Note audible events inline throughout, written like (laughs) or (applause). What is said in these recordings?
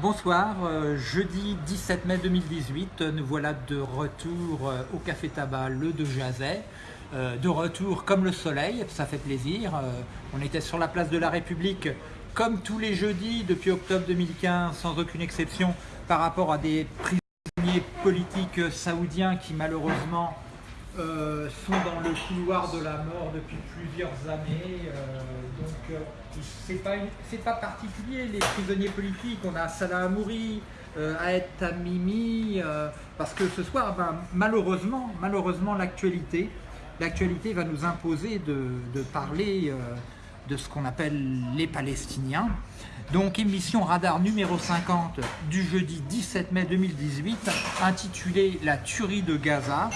Bonsoir, euh, jeudi 17 mai 2018, nous voilà de retour euh, au Café Tabac Le de Jazet. Euh, de retour comme le soleil, ça fait plaisir. on était sur la place de la République comme tous les jeudis depuis octobre 2015, sans aucune exception, par rapport à des prisonniers politiques saoudiens qui malheureusement euh, sont dans le couloir de la mort depuis plusieurs années. Euh, donc euh, c'est pas, particulier les prisonniers politiques. On a Salah Amouri, Aed Tamimi, parce que ce soir, ben, malheureusement, malheureusement l'actualité, l'actualité va nous imposer de parler de ce qu'on appelle les Palestiniens. Donc émission radar numéro 50 du jeudi 17 mai 2018 intitulée La tuerie de Gaza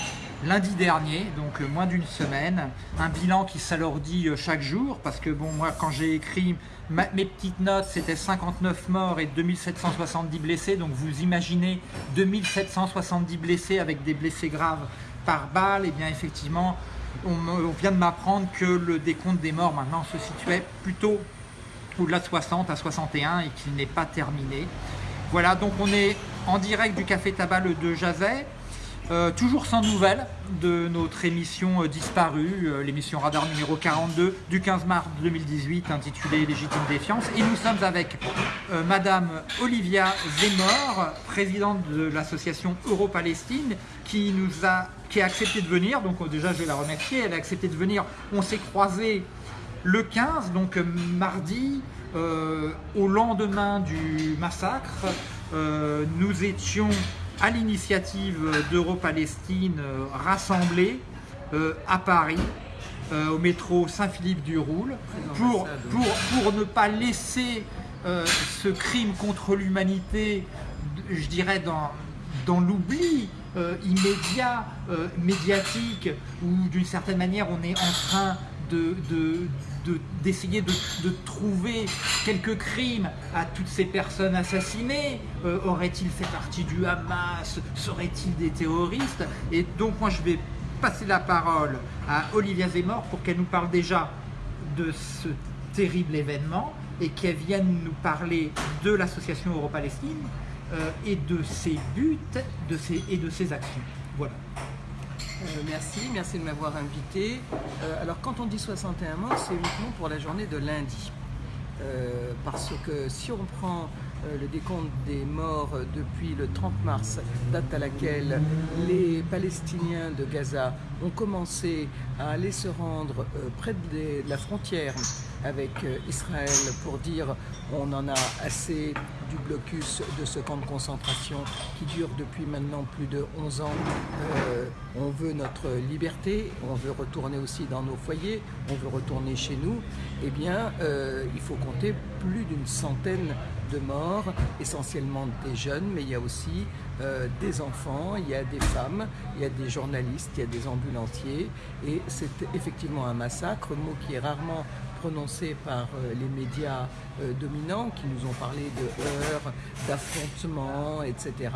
lundi dernier, donc euh, moins d'une semaine. Un bilan qui s'alourdit euh, chaque jour parce que bon, moi quand j'ai écrit mes petites notes, c'était 59 morts et 2770 blessés. Donc vous imaginez 2770 blessés avec des blessés graves par balle. Et eh bien effectivement, on, vient de m'apprendre que le décompte des morts maintenant se situait plutôt au-delà de 60 à 61 et qu'il n'est pas terminé. Voilà, donc on est en direct du Café Tabac le 2 Jazet. Euh, toujours sans nouvelles de notre émission euh, disparue, euh, l'émission Radar numéro 42 du 15 mars 2018 intitulée Légitime défiance. Et nous sommes avec Madame Olivia Zemor, présidente de l'association Euro-Palestine, qui nous a qui a accepté de venir. Donc déjà je vais la remercier, elle a accepté de venir. On s'est croisés le 15, donc mardi, au lendemain du massacre. nous étions à l'initiative d'Euro-Palestine euh, rassemblée euh, à Paris, euh, au métro Saint-Philippe-du-Roule, pour, pour, pour, ne pas laisser ce crime contre l'humanité, je dirais, dans, dans l'oubli immédiat, médiatique, où d'une certaine manière on est en train de, d'essayer de, trouver quelques crimes à toutes ces personnes assassinées. Euh, Aurait-il fait partie du Hamas? Seraient-ils des terroristes? Et donc moi je vais passer la parole à Olivia Zemmour pour qu'elle nous parle déjà de ce terrible événement et qu'elle vienne nous parler de l'association Euro-Palestine euh, et de ses buts et de ses actions. Voilà. Euh, merci, merci de m'avoir invité. Euh, alors quand on dit 61 morts, c'est uniquement pour la journée de lundi. Euh, parce que si on prend le décompte des morts depuis le 30 mars, date à laquelle les Palestiniens de Gaza ont commencé à aller se rendre près de la frontière avec euh, Israël pour dire on en a assez du blocus de ce camp de concentration qui dure depuis maintenant plus de 11 ans. Euh, on veut notre liberté, on veut retourner aussi dans nos foyers, on veut retourner chez nous. Eh bien, euh, il faut compter plus d'une centaine de morts, essentiellement des jeunes, mais il y a aussi des enfants, il y a des femmes, il y a des journalistes, il y a des ambulanciers, et c'est effectivement un massacre, mot qui est rarement prononcé par euh, les médias euh, dominants qui nous ont parlé de heurts, d'affrontements, etc.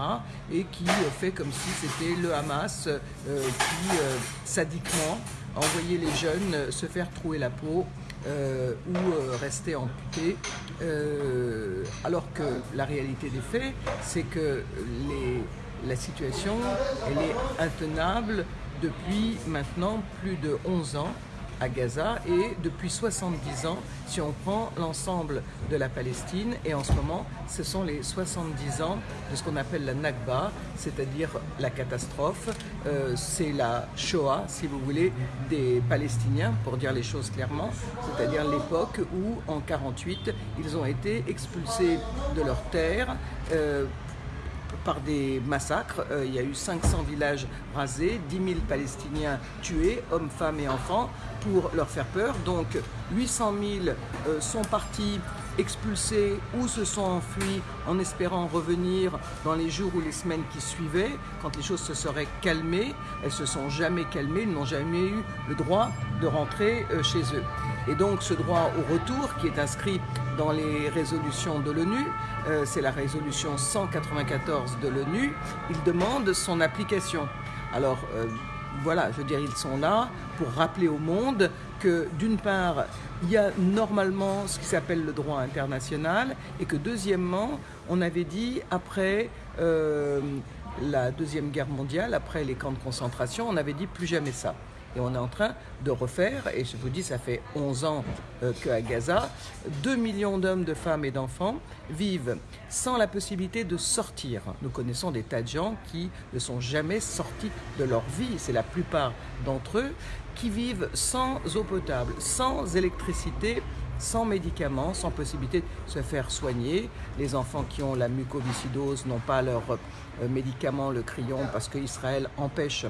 et qui euh, fait comme si c'était le Hamas qui, sadiquement, envoyait les jeunes se faire trouer la peau ou rester amputés. alors que la réalité des faits, c'est que la situation, elle est intenable depuis maintenant plus de 11 ans à Gaza et depuis 70 ans si on prend l'ensemble de la Palestine et en ce moment ce sont les 70 ans de ce qu'on appelle la Nakba, c'est-à-dire la catastrophe, euh, c'est la Shoah si vous voulez des Palestiniens pour dire les choses clairement, c'est-à-dire l'époque où en 48 ils ont été expulsés de leur terre euh, par des massacres. Euh, il y a eu 500 villages rasés, 10 000 Palestiniens tués, hommes, femmes et enfants, pour leur faire peur. Donc 800 000 euh, sont partis expulsés ou se sont enfuis en espérant revenir dans les jours ou les semaines qui suivaient, quand les choses se seraient calmées. Elles se sont jamais calmées, ils n'ont jamais eu le droit de rentrer euh, chez eux. Et donc ce droit au retour qui est inscrit dans les résolutions de l'ONU, euh, c'est la résolution 194 de l'ONU, il demande son application. Alors, voilà, je veux dire, ils sont là pour rappeler au monde d'une part, il y a normalement ce qui s'appelle le droit international et que deuxièmement, on avait dit après euh, la Deuxième Guerre mondiale, après les camps de concentration, on avait dit plus jamais ça. Et on est en train de refaire, et je vous dis, ça fait 11 ans euh, qu'à Gaza, 2 millions d'hommes, de femmes et d'enfants vivent sans la possibilité de sortir. Nous connaissons des tas de gens qui ne sont jamais sortis de leur vie, c'est la plupart d'entre eux, qui vivent sans eau potable, sans électricité, sans médicaments, sans possibilité de se faire soigner. Les enfants qui ont la mucoviscidose n'ont pas leur euh, médicament, le crayon, parce qu'Israël empêche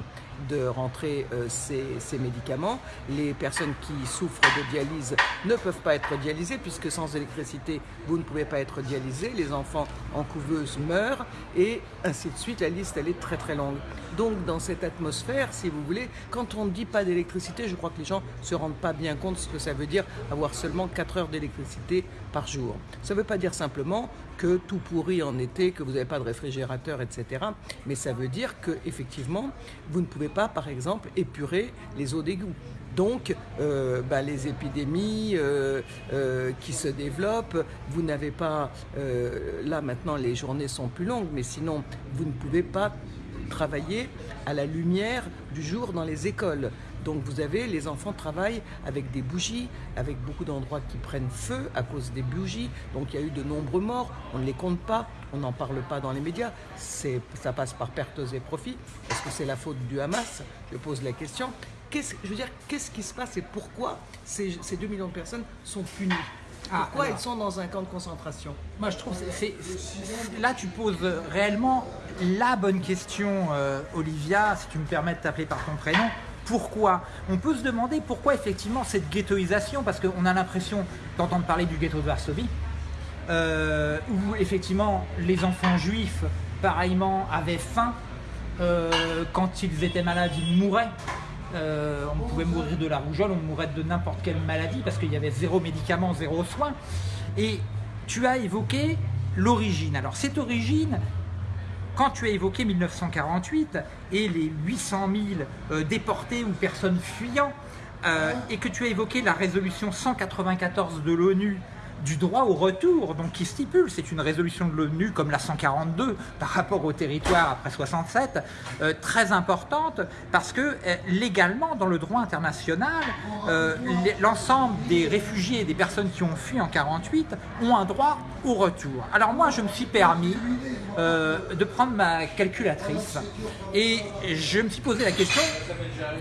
de rentrer euh, ces, médicaments. Les personnes qui souffrent de dialyse ne peuvent pas être dialysées, puisque sans électricité, vous ne pouvez pas être dialysé. Les enfants en couveuse meurent, et ainsi de suite. La liste, elle est très très longue. Donc, dans cette atmosphère, si vous voulez, quand on ne dit pas d'électricité, je crois que les gens ne se rendent pas bien compte de ce que ça veut dire avoir seulement 4 heures d'électricité par jour. Ça ne veut pas dire simplement que tout pourrit en été, que vous n'avez pas de réfrigérateur, etc. Mais ça veut dire que effectivement, vous ne pouvez pas, par exemple, épurer les eaux d'égout. Donc, euh, bah, les épidémies euh, euh, qui se développent, vous n'avez pas, là maintenant les journées sont plus longues, mais sinon vous ne pouvez pas travailler à la lumière du jour dans les écoles. Donc vous avez, les enfants travaillent avec des bougies, avec beaucoup d'endroits qui prennent feu à cause des bougies. Donc il y a eu de nombreux morts, on ne les compte pas, on n'en parle pas dans les médias. Ça passe par pertes et profits. Est-ce que c'est la faute du Hamas? Je pose la question. Je veux dire, qu'est-ce qui se passe et pourquoi ces, ces 2 millions de personnes sont punies? Ah, pourquoi ils sont dans un camp de concentration? Moi, je trouve c'est là tu poses réellement la bonne question, euh, Olivia, si tu me permets de t'appeler par ton prénom. Pourquoi On peut se demander pourquoi effectivement cette ghettoisation, parce qu'on a l'impression d'entendre parler du ghetto de Varsovie, euh, où effectivement les enfants juifs, pareillement, avaient faim. Euh, quand ils étaient malades, ils mouraient. Euh, on pouvait mourir de la rougeole, on mourrait de n'importe quelle maladie parce qu'il y avait zéro médicament, zéro soin. Et tu as évoqué l'origine. Alors cette origine, quand tu as évoqué 1948 et les 800 000 euh, déportés ou personnes fuyant, euh, et que tu as évoqué la résolution 194 de l'ONU du droit au retour, donc qui stipule, c'est une résolution de l'ONU comme la 142 par rapport au territoire après 67, euh, très importante parce que euh, légalement dans le droit international, euh, l'ensemble des réfugiés et des personnes qui ont fui en 48 ont un droit au retour. Alors moi je me suis permis de prendre ma calculatrice et je me suis posé la question,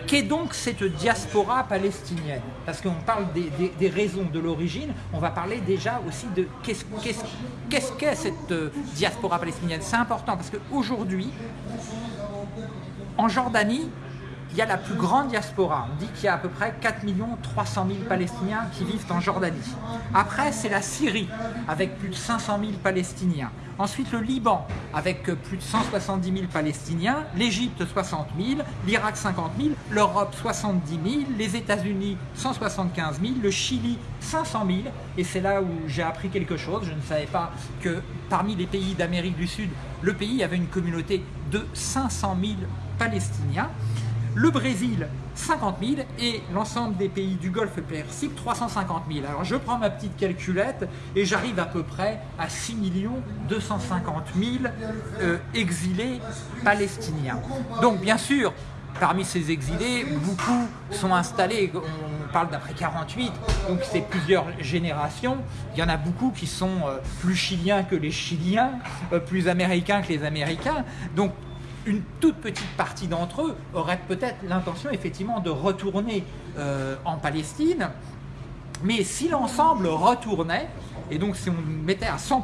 qu'est donc cette diaspora palestinienne? Parce qu'on parle des, des raisons de l'origine, on va parler déjà aussi de qu'est-ce qu'est cette euh, diaspora palestinienne. C'est important parce qu'aujourd'hui, en Jordanie, il y a la plus grande diaspora. On dit qu'il y a à peu près 4 300 000 Palestiniens qui vivent en Jordanie. Après, c'est la Syrie, avec plus de 500 000 Palestiniens. Ensuite, le Liban, avec plus de 170 000 Palestiniens. L'Égypte, 60 000. L'Irak, 50 000. L'Europe, 70 000. Les États-Unis, 175 000. Le Chili, 500 000. Et c'est là où j'ai appris quelque chose. Je ne savais pas que parmi les pays d'Amérique du Sud, le pays avait une communauté de 500 000 Palestiniens le Brésil 50 000 et l'ensemble des pays du Golfe Persique 350 000. Alors je prends ma petite calculette et j'arrive à peu près à 6 250 000 exilés palestiniens. Donc bien sûr, parmi ces exilés, beaucoup sont installés, on parle d'après 48, donc c'est plusieurs générations. Il y en a beaucoup qui sont euh, plus chiliens que les Chiliens, euh, plus américains que les Américains. Donc une toute petite partie d'entre eux aurait peut-être l'intention effectivement de retourner euh, en Palestine, mais si l'ensemble retournait, et donc si on mettait à 100%,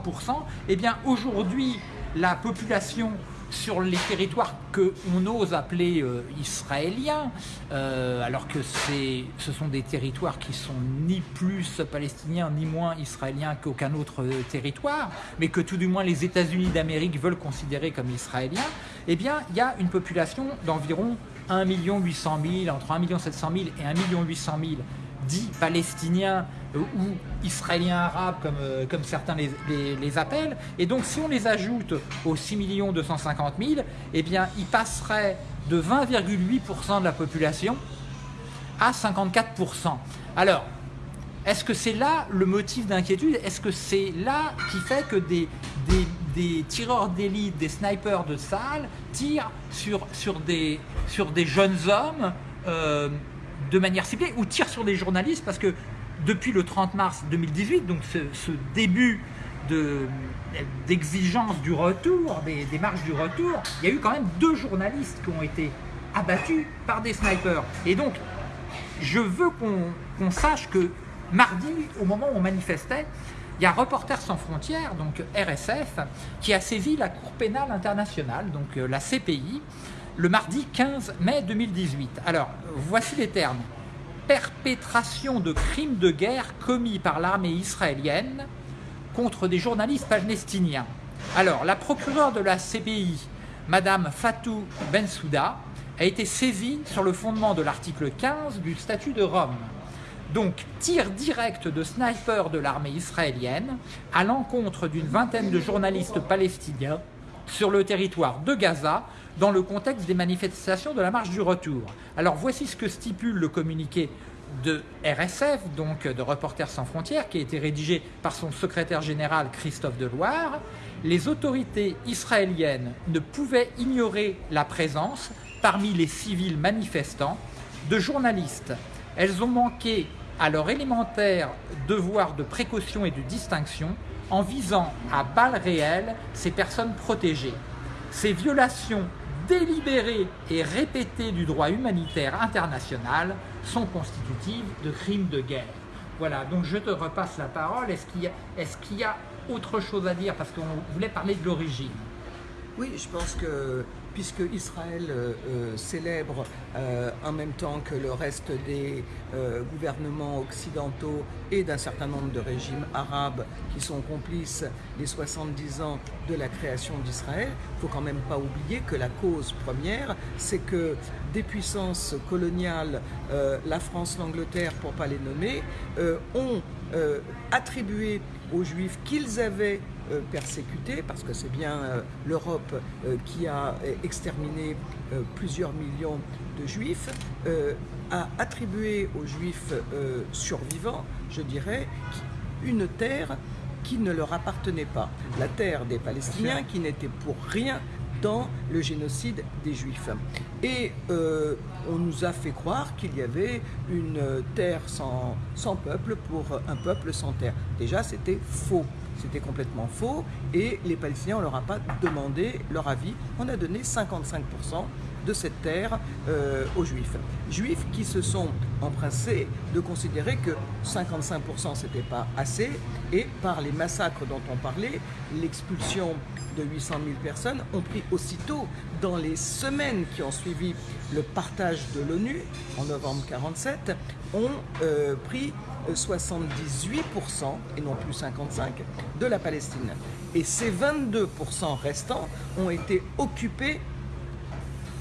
eh bien aujourd'hui la population sur les territoires qu'on ose appeler euh, israéliens, euh, alors que ce sont des territoires qui sont ni plus palestiniens ni moins israéliens qu'aucun autre territoire, mais que tout du moins les États-Unis d'Amérique veulent considérer comme israéliens, eh bien il y a une population d'environ 1 800 000, entre 1 700 000 et 1 800 000 dits palestiniens euh, ou israéliens arabes comme, euh, comme certains les, les, appellent. Et donc si on les ajoute aux 6 250 000, eh bien ils passeraient de 20,8% de la population à 54%. Alors, est-ce que c'est là le motif d'inquiétude? Est-ce que c'est là qui fait que des, des, tireurs d'élite, des snipers de salle tirent des, sur des jeunes hommes euh, de manière ciblée ou tirent sur des journalistes Parce que depuis le 30 mars 2018, donc ce, début d'exigence du retour, des, des marches du retour, il y a eu quand même deux journalistes qui ont été abattus par des snipers. Et donc, je veux qu'on sache que mardi, au moment où on manifestait, il y a Reporters sans frontières, donc RSF, qui a saisi la Cour pénale internationale, donc euh, la CPI, le mardi 15 mai 2018. Alors, voici les termes. Perpétration de crimes de guerre commis par l'armée israélienne contre des journalistes palestiniens. Alors, la procureure de la CPI, Madame Fatou Bensouda, a été saisie sur le fondement de l'article 15 du statut de Rome. Donc, tir direct de sniper de l'armée israélienne à l'encontre d'une vingtaine de journalistes palestiniens sur le territoire de Gaza dans le contexte des manifestations de la marche du retour. Alors voici ce que stipule le communiqué de RSF, donc de Reporters sans frontières, qui a été rédigé par son secrétaire général Christophe Deloire. Les autorités israéliennes ne pouvaient ignorer la présence, parmi les civils manifestants, de journalistes. Elles ont manqué à leur élémentaire devoir de précaution et de distinction en visant à balles réelles ces personnes protégées. Ces violations délibérées et répétées du droit humanitaire international sont constitutives de crimes de guerre. Voilà, donc je te repasse la parole. Est-ce qu'il y, y, a autre chose à dire? Parce qu'on voulait parler de l'origine. Oui, je pense que puisque Israël euh, euh, célèbre euh, en même temps que le reste des gouvernements occidentaux et d'un certain nombre de régimes arabes qui sont complices les 70 ans de la création d'Israël, il ne faut quand même pas oublier que la cause première, c'est que des puissances coloniales, la France, l'Angleterre, pour ne pas les nommer, ont attribué aux Juifs qu'ils avaient persécutés, parce que c'est bien euh, l'Europe euh, qui a exterminé plusieurs millions de Juifs, a attribué aux Juifs survivants, je dirais, une terre qui ne leur appartenait pas. La terre des Palestiniens qui n'était pour rien dans le génocide des Juifs. Et on nous a fait croire qu'il y avait une terre sans, sans peuple pour un peuple sans terre. Déjà, c'était faux. C'était complètement faux et les Palestiniens, on ne leur a pas demandé leur avis. On a donné 55% de cette terre euh, aux Juifs. Juifs qui se sont empressés de considérer que 55% c'était pas assez et par les massacres dont on parlait, l'expulsion de 800 000 personnes ont pris aussitôt, dans les semaines qui ont suivi le partage de l'ONU en novembre 47, ont euh, pris 78% et non plus 55% de la Palestine. Et ces 22% restants ont été occupés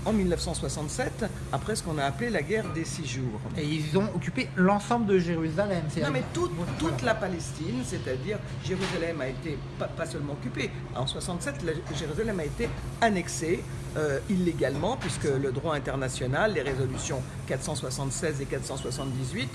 en 1967, après ce qu'on a appelé la guerre des six jours. Et ils ont occupé l'ensemble de Jérusalem. Non, mais toute, toute la Palestine, c'est-à-dire Jérusalem a été pas, seulement occupée. En 67, Jérusalem a été annexée euh, illégalement, puisque le droit international, les résolutions 476 et 478,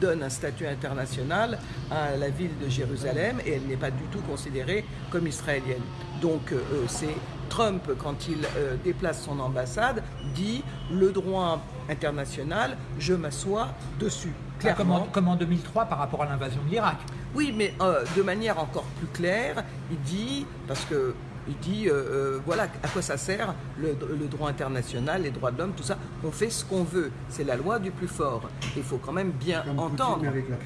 donnent un statut international à la ville de Jérusalem et elle n'est pas du tout considérée comme israélienne. Donc euh, c'est Trump, quand il euh, déplace son ambassade, dit le droit international, je m'assois dessus. Ah, clairement. comme, en, 2003 par rapport à l'invasion de l'Irak. Oui, mais euh, de manière encore plus claire, il dit, parce que il dit, euh, voilà à quoi ça sert le, droit international, les droits de l'homme, tout ça. On fait ce qu'on veut. C'est la loi du plus fort. Il faut quand même bien entendre. Avec la hein.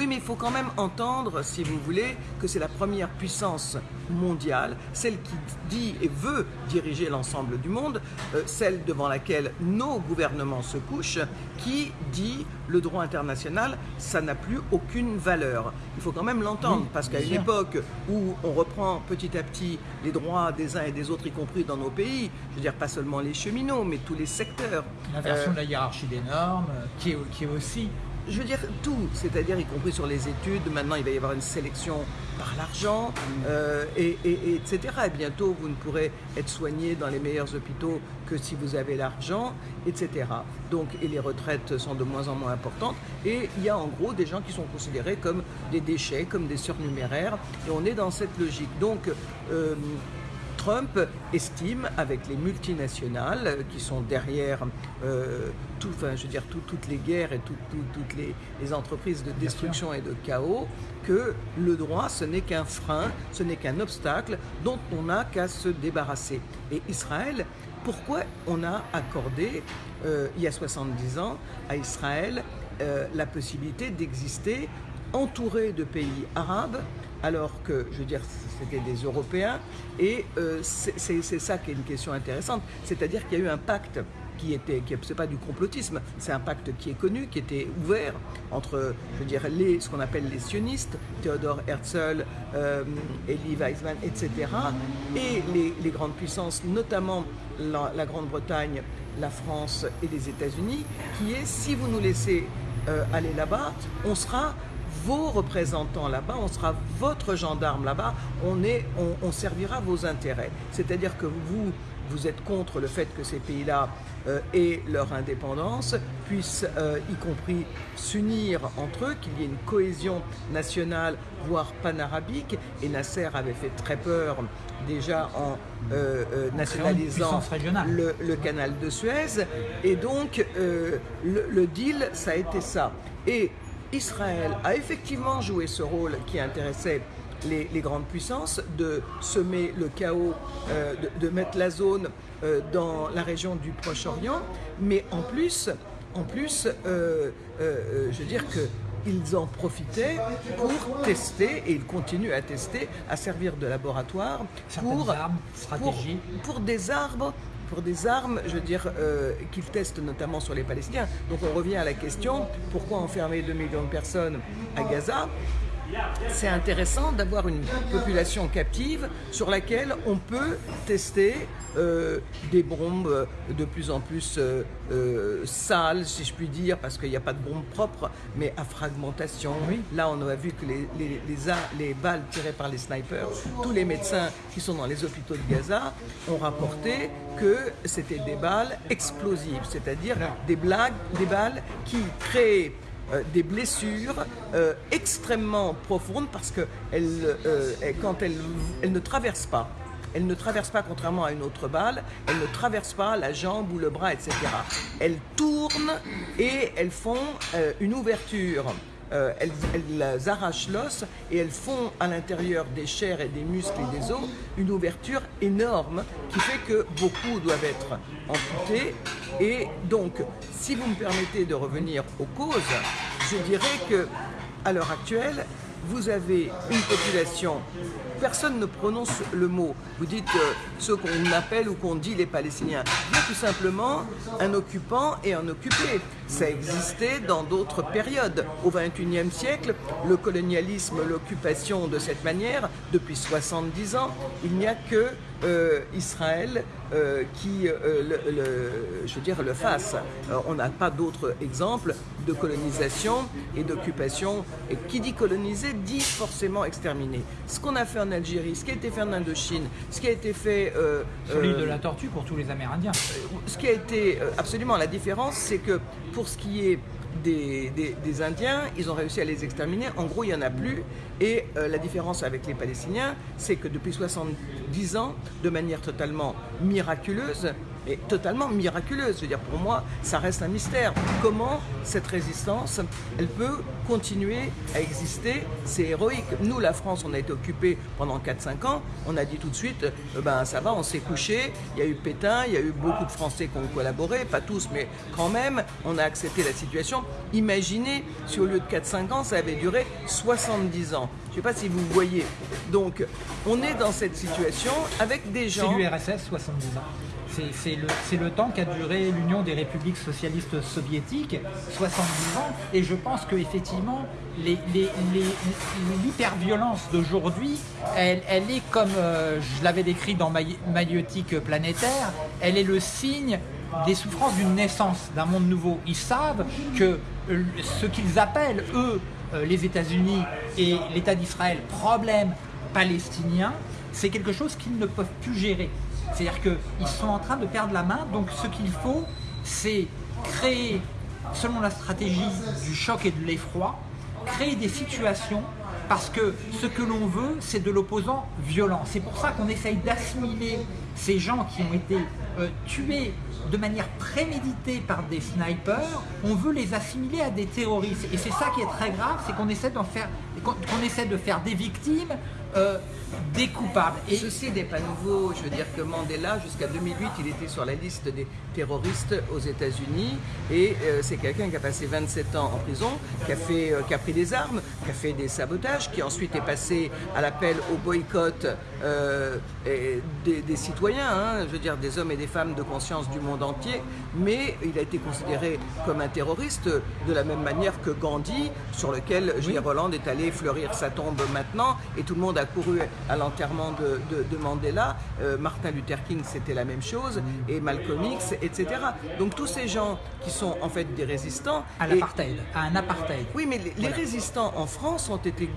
Oui, mais il faut quand même entendre, si vous voulez, que c'est la première puissance mondiale, celle qui dit et veut diriger l'ensemble du monde, euh, celle devant laquelle nos gouvernements se couchent, qui dit le droit international, ça n'a plus aucune valeur. Il faut quand même l'entendre, parce qu'à une époque où on reprend petit à petit les droits des uns et des autres, y compris dans nos pays, je veux dire pas seulement les cheminots, mais tous les secteurs. L'inversion de la hiérarchie des normes, qui est, qui est aussi je veux dire tout, c'est-à-dire y compris sur les études. Maintenant, il va y avoir une sélection par l'argent, euh, et, etc. Et bientôt, vous ne pourrez être soigné dans les meilleurs hôpitaux que si vous avez l'argent, etc. Donc, et les retraites sont de moins en moins importantes. Et il y a en gros des gens qui sont considérés comme des déchets, comme des surnuméraires. Et on est dans cette logique. Donc, euh, Trump estime, avec les multinationales qui sont derrière euh, tout, enfin, je veux dire, toutes les guerres et toutes les, entreprises de destruction et de chaos, que le droit, ce n'est qu'un frein, ce n'est qu'un obstacle dont on n'a qu'à se débarrasser. Et Israël, pourquoi on a accordé, euh, il y a 70 ans, à Israël euh, la possibilité d'exister entouré de pays arabes alors que, je veux dire, c'était des Européens. Et euh, c'est ça qui est une question intéressante. C'est-à-dire qu'il y a eu un pacte qui était, qui, c'est pas du complotisme, c'est un pacte qui est connu, qui était ouvert entre, je veux dire, les, ce qu'on appelle les sionistes, Theodor Herzl, euh, Elie Weizmann, etc., et les, grandes puissances, notamment la, Grande-Bretagne, la France et les États-Unis, qui est, si vous nous laissez euh, aller là-bas, on sera vos représentants là-bas, on sera votre gendarme là-bas, on, on, servira vos intérêts. C'est-à-dire que vous, vous êtes contre le fait que ces pays-là euh, aient leur indépendance, puissent euh, y compris s'unir entre eux, qu'il y ait une cohésion nationale, voire panarabique. Et Nasser avait fait très peur déjà en euh, nationalisant le, le, canal de Suez. Et donc, le, le, deal, ça a été ça. Et Israël a effectivement joué ce rôle qui intéressait les, grandes puissances, de semer le chaos, euh, de, mettre la zone euh, dans la région du Proche-Orient, mais en plus, en plus euh, je veux dire que ils en profitaient pour tester, et ils continuent à tester, à servir de laboratoire pour, armes, pour, pour, des arbres pour des armes, je veux dire, euh, qu'ils testent notamment sur les Palestiniens. Donc on revient à la question, pourquoi enfermer 2 millions de personnes à Gaza? C'est intéressant d'avoir une population captive sur laquelle on peut tester euh, des bombes de plus en plus euh, euh, sales, si je puis dire, parce qu'il n'y a pas de bombes propres, mais à fragmentation. Là, on a vu que les, les, les, balles tirées par les snipers, tous les médecins qui sont dans les hôpitaux de Gaza ont rapporté que c'était des balles explosives, c'est-à-dire des, blagues, des balles qui créent euh, des blessures euh, extrêmement profondes parce que euh, quand elles, ne traversent pas, elles ne traversent pas, contrairement à une autre balle, elles ne traversent pas la jambe ou le bras, etc. Elles tournent et elles font une ouverture euh, elles, arrachent l'os et elles font à l'intérieur des chairs et des muscles et des os une ouverture énorme qui fait que beaucoup doivent être amputés. Et donc, si vous me permettez de revenir aux causes, je dirais que à l'heure actuelle, vous avez une population, personne ne prononce le mot, vous dites euh, ce qu'on appelle ou qu'on dit les Palestiniens. Il y a tout simplement un occupant et un occupé. Ça existait dans d'autres périodes. Au XXIe siècle, le colonialisme, l'occupation de cette manière, depuis 70 ans, il n'y a que euh, Israël euh, qui, le, je veux dire, le fasse. on n'a pas d'autres exemples de colonisation et d'occupation. Et qui dit coloniser dit forcément exterminer. Ce qu'on a fait en Algérie, ce qui a été fait en Indochine, ce qui a été fait... Euh, Sur l'île de la Tortue pour tous les Amérindiens. Euh, ce qui a été... Euh, absolument, la différence, c'est que pour ce qui est des, Indiens, ils ont réussi à les exterminer. En gros, il n'y en a plus. Et la différence avec les Palestiniens, c'est que depuis 70 ans, de manière totalement miraculeuse, et totalement miraculeuse. Je veux dire, pour moi, ça reste un mystère. Comment cette résistance, elle peut continuer à exister? C'est héroïque. Nous, la France, on a été occupés pendant 4-5 ans. On a dit tout de suite, euh, ben ça va, on s'est couché. Il y a eu Pétain, il y a eu beaucoup de Français qui ont collaboré, pas tous, mais quand même, on a accepté la situation. Imaginez si au lieu de 4-5 ans, ça avait duré 70 ans. Je ne sais pas si vous voyez. Donc, on est dans cette situation avec des gens... C'est l'URSS, 70 ans. C'est le, temps qu'a duré l'Union des républiques socialistes soviétiques, 70 ans, et je pense qu'effectivement, l'hyperviolence d'aujourd'hui, elle, est comme, euh, je l'avais décrit dans Maïotique planétaire, elle est le signe des souffrances d'une naissance, d'un monde nouveau. Ils savent que euh, ce qu'ils appellent, eux, euh, les États-Unis et l'État d'Israël, problème palestinien, c'est quelque chose qu'ils ne peuvent plus gérer. C'est-à-dire qu'ils sont en train de perdre la main, donc ce qu'il faut, c'est créer, selon la stratégie du choc et de l'effroi, créer des situations parce que ce que l'on veut, c'est de l'opposant violent. C'est pour ça qu'on essaye d'assimiler ces gens qui ont été euh, tués de manière préméditée par des snipers, on veut les assimiler à des terroristes. Et c'est ça qui est très grave, c'est qu'on essaie, qu'on essaie de faire des victimes euh, des coupables. Et ceci n'est pas nouveau. Je veux dire que Mandela, jusqu'à 2008, il était sur la liste des terroristes aux États-Unis. Et euh, c'est quelqu'un qui a passé 27 ans en prison, qui a, fait, euh, qui a pris des armes, qui a fait des sabotages, qui ensuite est passé à l'appel au boycott des, citoyens, hein, je veux dire des hommes et des femmes de conscience du monde entier. Mais il a été considéré comme un terroriste de la même manière que Gandhi, sur lequel oui. Roland est allé fleurir sa tombe maintenant. Et tout le monde a couru à l'enterrement de, Mandela, euh, Martin Luther King c'était la même chose, et Malcolm X, etc. Donc tous ces gens qui sont en fait des résistants... À l'apartheid, à un apartheid. Oui, mais les, résistants en France ont été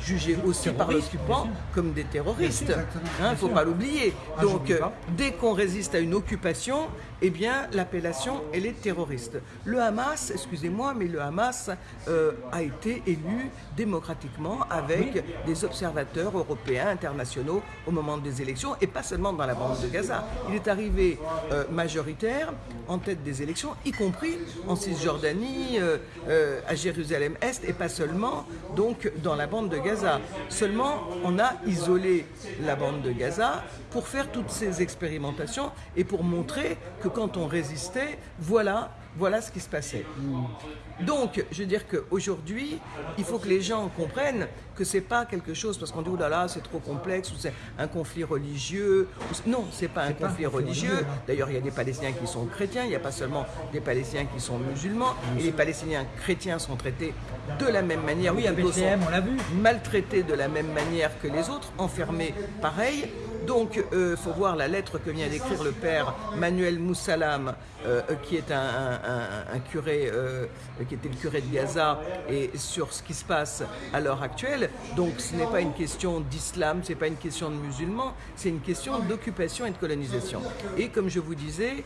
jugés aussi par l'occupant comme des terroristes. Il ne faut pas l'oublier. Ah, Donc euh, dès qu'on résiste à une occupation, eh bien l'appellation elle est terroriste. Le Hamas, excusez-moi, mais le Hamas euh, a été élu démocratiquement avec des observateurs européens, internationaux au moment des élections et pas seulement dans la bande de Gaza. Il est arrivé euh, majoritaire en tête des élections, y compris en Cisjordanie, euh, à Jérusalem-Est et pas seulement donc dans la bande de Gaza. Seulement, on a isolé la bande de Gaza pour faire toutes ces expérimentations et pour montrer que quand on résistait, voilà, voilà ce qui se passait. Donc, je veux dire qu'aujourd'hui, il faut que les gens comprennent que c'est pas quelque chose, parce qu'on dit, oh là là, c'est trop complexe, ou c'est un conflit religieux. Non, c'est pas un conflit religieux. D'ailleurs, il y a des Palestiniens qui sont chrétiens, il n'y a pas seulement des Palestiniens qui sont musulmans, et les Palestiniens chrétiens sont traités de la même manière. Oui, à Bethléem, on l'a vu. Maltraités de la même manière que les autres, enfermés pareil. Donc, il euh, faut voir la lettre que vient d'écrire le père Manuel Moussalam, euh, qui est un, curé, euh, qui était le curé de Gaza, et sur ce qui se passe à l'heure actuelle. Donc, ce n'est pas une question d'islam, ce n'est pas une question de musulmans, c'est une question d'occupation et de colonisation. Et comme je vous disais,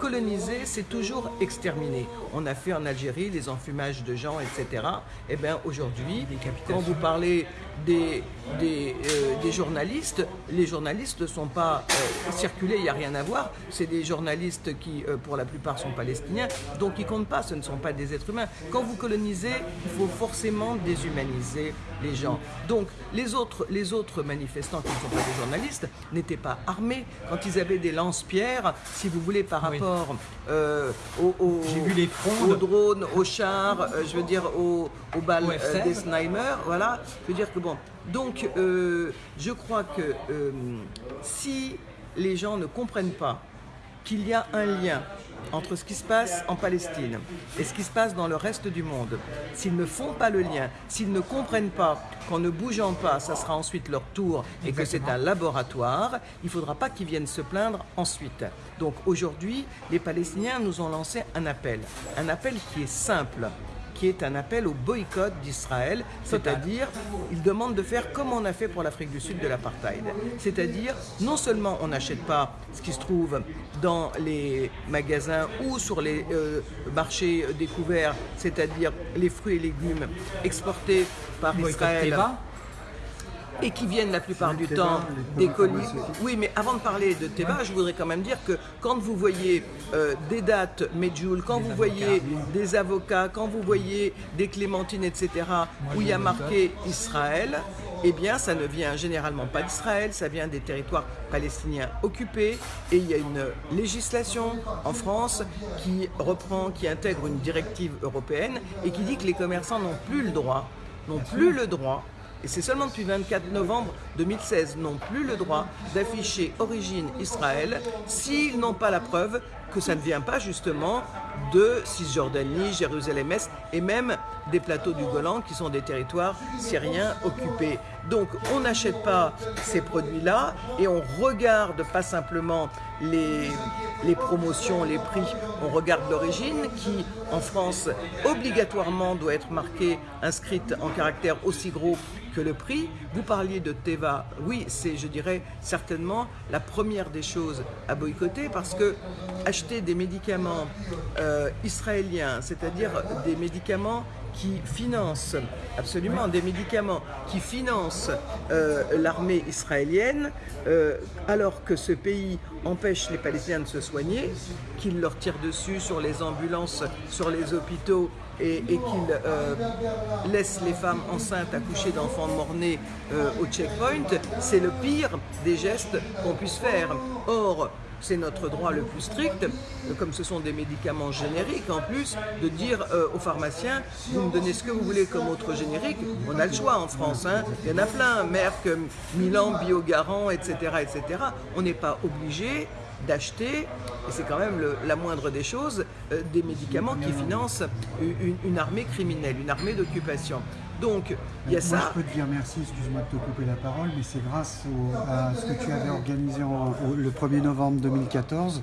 coloniser, c'est toujours exterminer. On a fait en Algérie les enfumages de gens, etc. Et eh bien aujourd'hui, quand vous parlez des, des journalistes, les journalistes journalistes ne sont pas euh, circulés, il n'y a rien à voir. C'est des journalistes qui, euh, pour la plupart, sont palestiniens, donc ils ne comptent pas, ce ne sont pas des êtres humains. Quand vous colonisez, il faut forcément déshumaniser les gens. Donc les autres, les autres manifestants qui ne sont pas des journalistes n'étaient pas armés. Quand ils avaient des lance-pierres, si vous voulez, par rapport euh, aux, vu les aux, drones, aux chars, je veux dire aux, aux balles des snipers, voilà. Je veux dire que bon, donc, euh, je crois que euh, si les gens ne comprennent pas qu'il y a un lien entre ce qui se passe en Palestine et ce qui se passe dans le reste du monde, s'ils ne font pas le lien, s'ils ne comprennent pas qu'en ne bougeant pas, ça sera ensuite leur tour et que c'est un laboratoire, il ne faudra pas qu'ils viennent se plaindre ensuite. Donc aujourd'hui, les Palestiniens nous ont lancé un appel, un appel qui est simple qui est un appel au boycott d'Israël, c'est-à-dire il demande de faire comme on a fait pour l'Afrique du Sud de l'apartheid. C'est-à-dire non seulement on n'achète pas ce qui se trouve dans les magasins ou sur les euh, marchés découverts, c'est-à-dire les fruits et légumes exportés par Israël et qui viennent la plupart du temps des colis. Oui, mais avant de parler de Théba, je voudrais quand même dire que quand vous voyez euh, des dates Medjool, quand vous voyez des avocats, quand vous voyez des clémentines, etc., où il y a marqué Israël, eh bien, ça ne vient généralement pas d'Israël, ça vient des territoires palestiniens occupés, et il y a une législation en France qui reprend, qui intègre une directive européenne, et qui dit que les commerçants n'ont plus le droit, n'ont plus le droit et c'est seulement depuis 24 novembre 2016 n'ont plus le droit d'afficher origine Israël s'ils n'ont pas la preuve que ça ne vient pas justement de Cisjordanie, Jérusalem-Est et même des plateaux du Golan qui sont des territoires syriens occupés. Donc on n'achète pas ces produits-là et on regarde pas simplement les, les promotions, les prix, on regarde l'origine qui en France obligatoirement doit être marquée, inscrite en caractère aussi gros que le prix. Vous parliez de Teva, oui c'est je dirais certainement la première des choses à boycotter parce que acheter des médicaments euh, israéliens, c'est-à-dire des médicaments qui financent absolument des médicaments qui financent euh, l'armée israélienne euh, alors que ce pays empêche les Palestiniens de se soigner, qu'il leur tire dessus sur les ambulances, sur les hôpitaux et, qu'il euh, laisse les femmes enceintes accoucher d'enfants mort-nés au checkpoint, c'est le pire des gestes qu'on puisse faire. Or, c'est notre droit le plus strict, comme ce sont des médicaments génériques en plus, de dire euh, aux pharmaciens, vous me donnez ce que vous voulez comme autre générique, on a le choix en France, hein. il y en a plein, Merck, Milan, Biogarant, etc. On n'est pas obligé d'acheter, et c'est quand même la moindre des choses, euh, des médicaments qui financent une armée criminelle, une armée d'occupation. Donc, il y a ça. je peux te dire merci, excuse-moi de te couper la parole, mais c'est grâce à ce que tu avais organisé le 1er novembre 2014.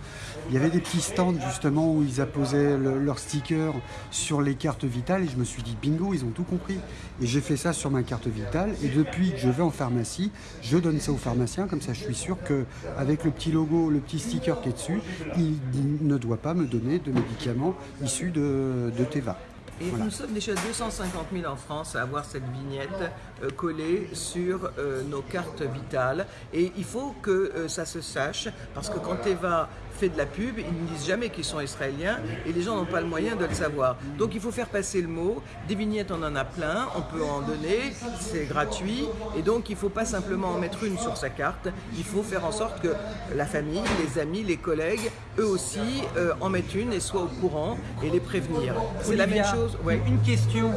Il y avait des petits stands justement où ils apposaient leurs stickers sur les cartes vitales et je me suis dit bingo, ils ont tout compris. Et j'ai fait ça sur ma carte vitale et depuis que je vais en pharmacie, je donne ça aux pharmaciens, comme ça je suis sûr qu'avec le petit logo, le petit sticker qui est dessus, il ne doit pas me donner de médicaments issus de, de Teva. Et nous sommes déjà 250 000 en France à avoir cette vignette euh, collée sur euh, nos cartes vitales. Et il faut que euh, ça se sache, parce que quand Eva fait de la pub, ils ne disent jamais qu'ils sont israéliens et les gens n'ont pas le moyen de le savoir. Donc il faut faire passer le mot. Des vignettes, on en a plein, on peut en donner, c'est gratuit. Et donc il ne faut pas simplement en mettre une sur sa carte, il faut faire en sorte que la famille, les amis, les collègues, eux aussi, en mettent une et soient au courant et les prévenir. C'est la même chose. Ouais. Une question.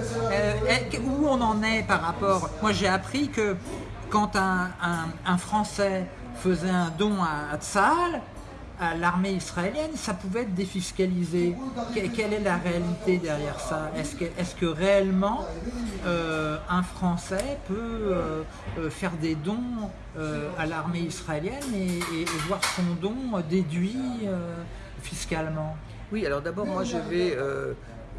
où on en est par rapport? Moi, j'ai appris que quand un, Français faisait un don à, Tsahal, à l'armée israélienne, ça pouvait être défiscalisé. quelle est la réalité derrière ça? Est-ce que, réellement euh, un Français peut euh, euh, faire des dons à l'armée israélienne et, voir son don déduit fiscalement? Oui, alors d'abord, moi je vais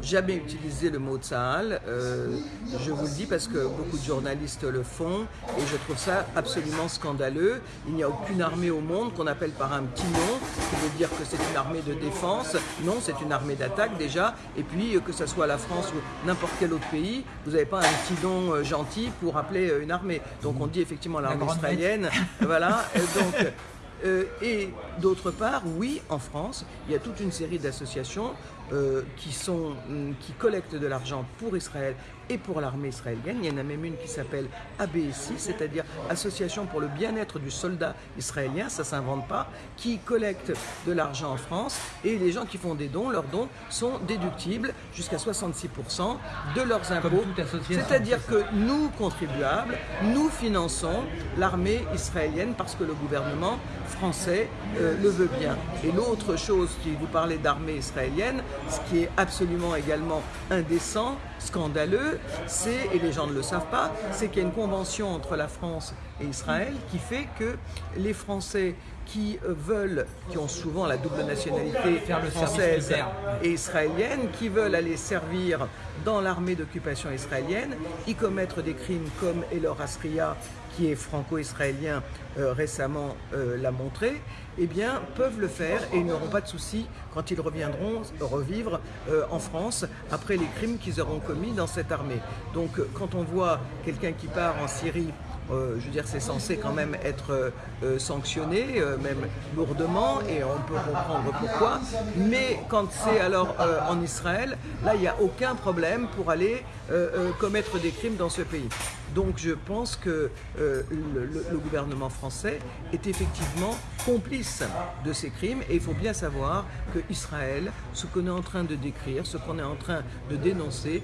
jamais utilisé le mot Tsahal. Euh, je vous le dis parce que beaucoup de journalistes le font et je trouve ça absolument scandaleux. Il n'y a aucune armée au monde qu'on appelle par un petit nom, qui veut dire que c'est une armée de défense. Non, c'est une armée d'attaque déjà. Et puis, euh, que ce soit la France ou n'importe quel autre pays, vous n'avez pas un petit nom euh, gentil pour appeler une armée. Donc on dit effectivement l'armée israélienne. (laughs) voilà. donc, et d'autre part, oui, en France, il y a toute une série d'associations euh, qui, sont, mm, qui collectent de l'argent pour Israël et pour l'armée israélienne. Il y en a même une qui s'appelle ABSI, c'est-à-dire Association pour le bien-être du soldat israélien, ça ne s'invente pas, qui collecte de l'argent en France et les gens qui font des dons, leurs dons sont déductibles jusqu'à 66% de leurs impôts. C'est-à-dire que nous, contribuables, nous finançons l'armée israélienne parce que le gouvernement français euh, le veut bien. Et l'autre chose, si vous parlez d'armée israélienne, ce qui est absolument également indécent, scandaleux, c'est, et les gens ne le savent pas, c'est qu'il y a une convention entre la France et Israël qui fait que les Français qui veulent, qui ont souvent la double nationalité française et israélienne, qui veulent aller servir dans l'armée d'occupation israélienne, y commettre des crimes comme Elor Asria, qui est franco-israélien, euh, récemment euh, l'a montré, eh bien, peuvent le faire et n'auront pas de soucis quand ils reviendront revivre euh, en France après les crimes qu'ils auront commis dans cette armée. Donc, quand on voit quelqu'un qui part en Syrie euh, je veux dire, c'est censé quand même être euh, sanctionné, euh, même lourdement, et on peut comprendre pourquoi. Mais quand c'est alors en Israël, là, il n'y a aucun problème pour aller commettre des crimes dans ce pays. Donc je pense que le, gouvernement français est effectivement complice de ces crimes et il faut bien savoir que Israël, ce qu'on est en train de décrire, ce qu'on est en train de dénoncer,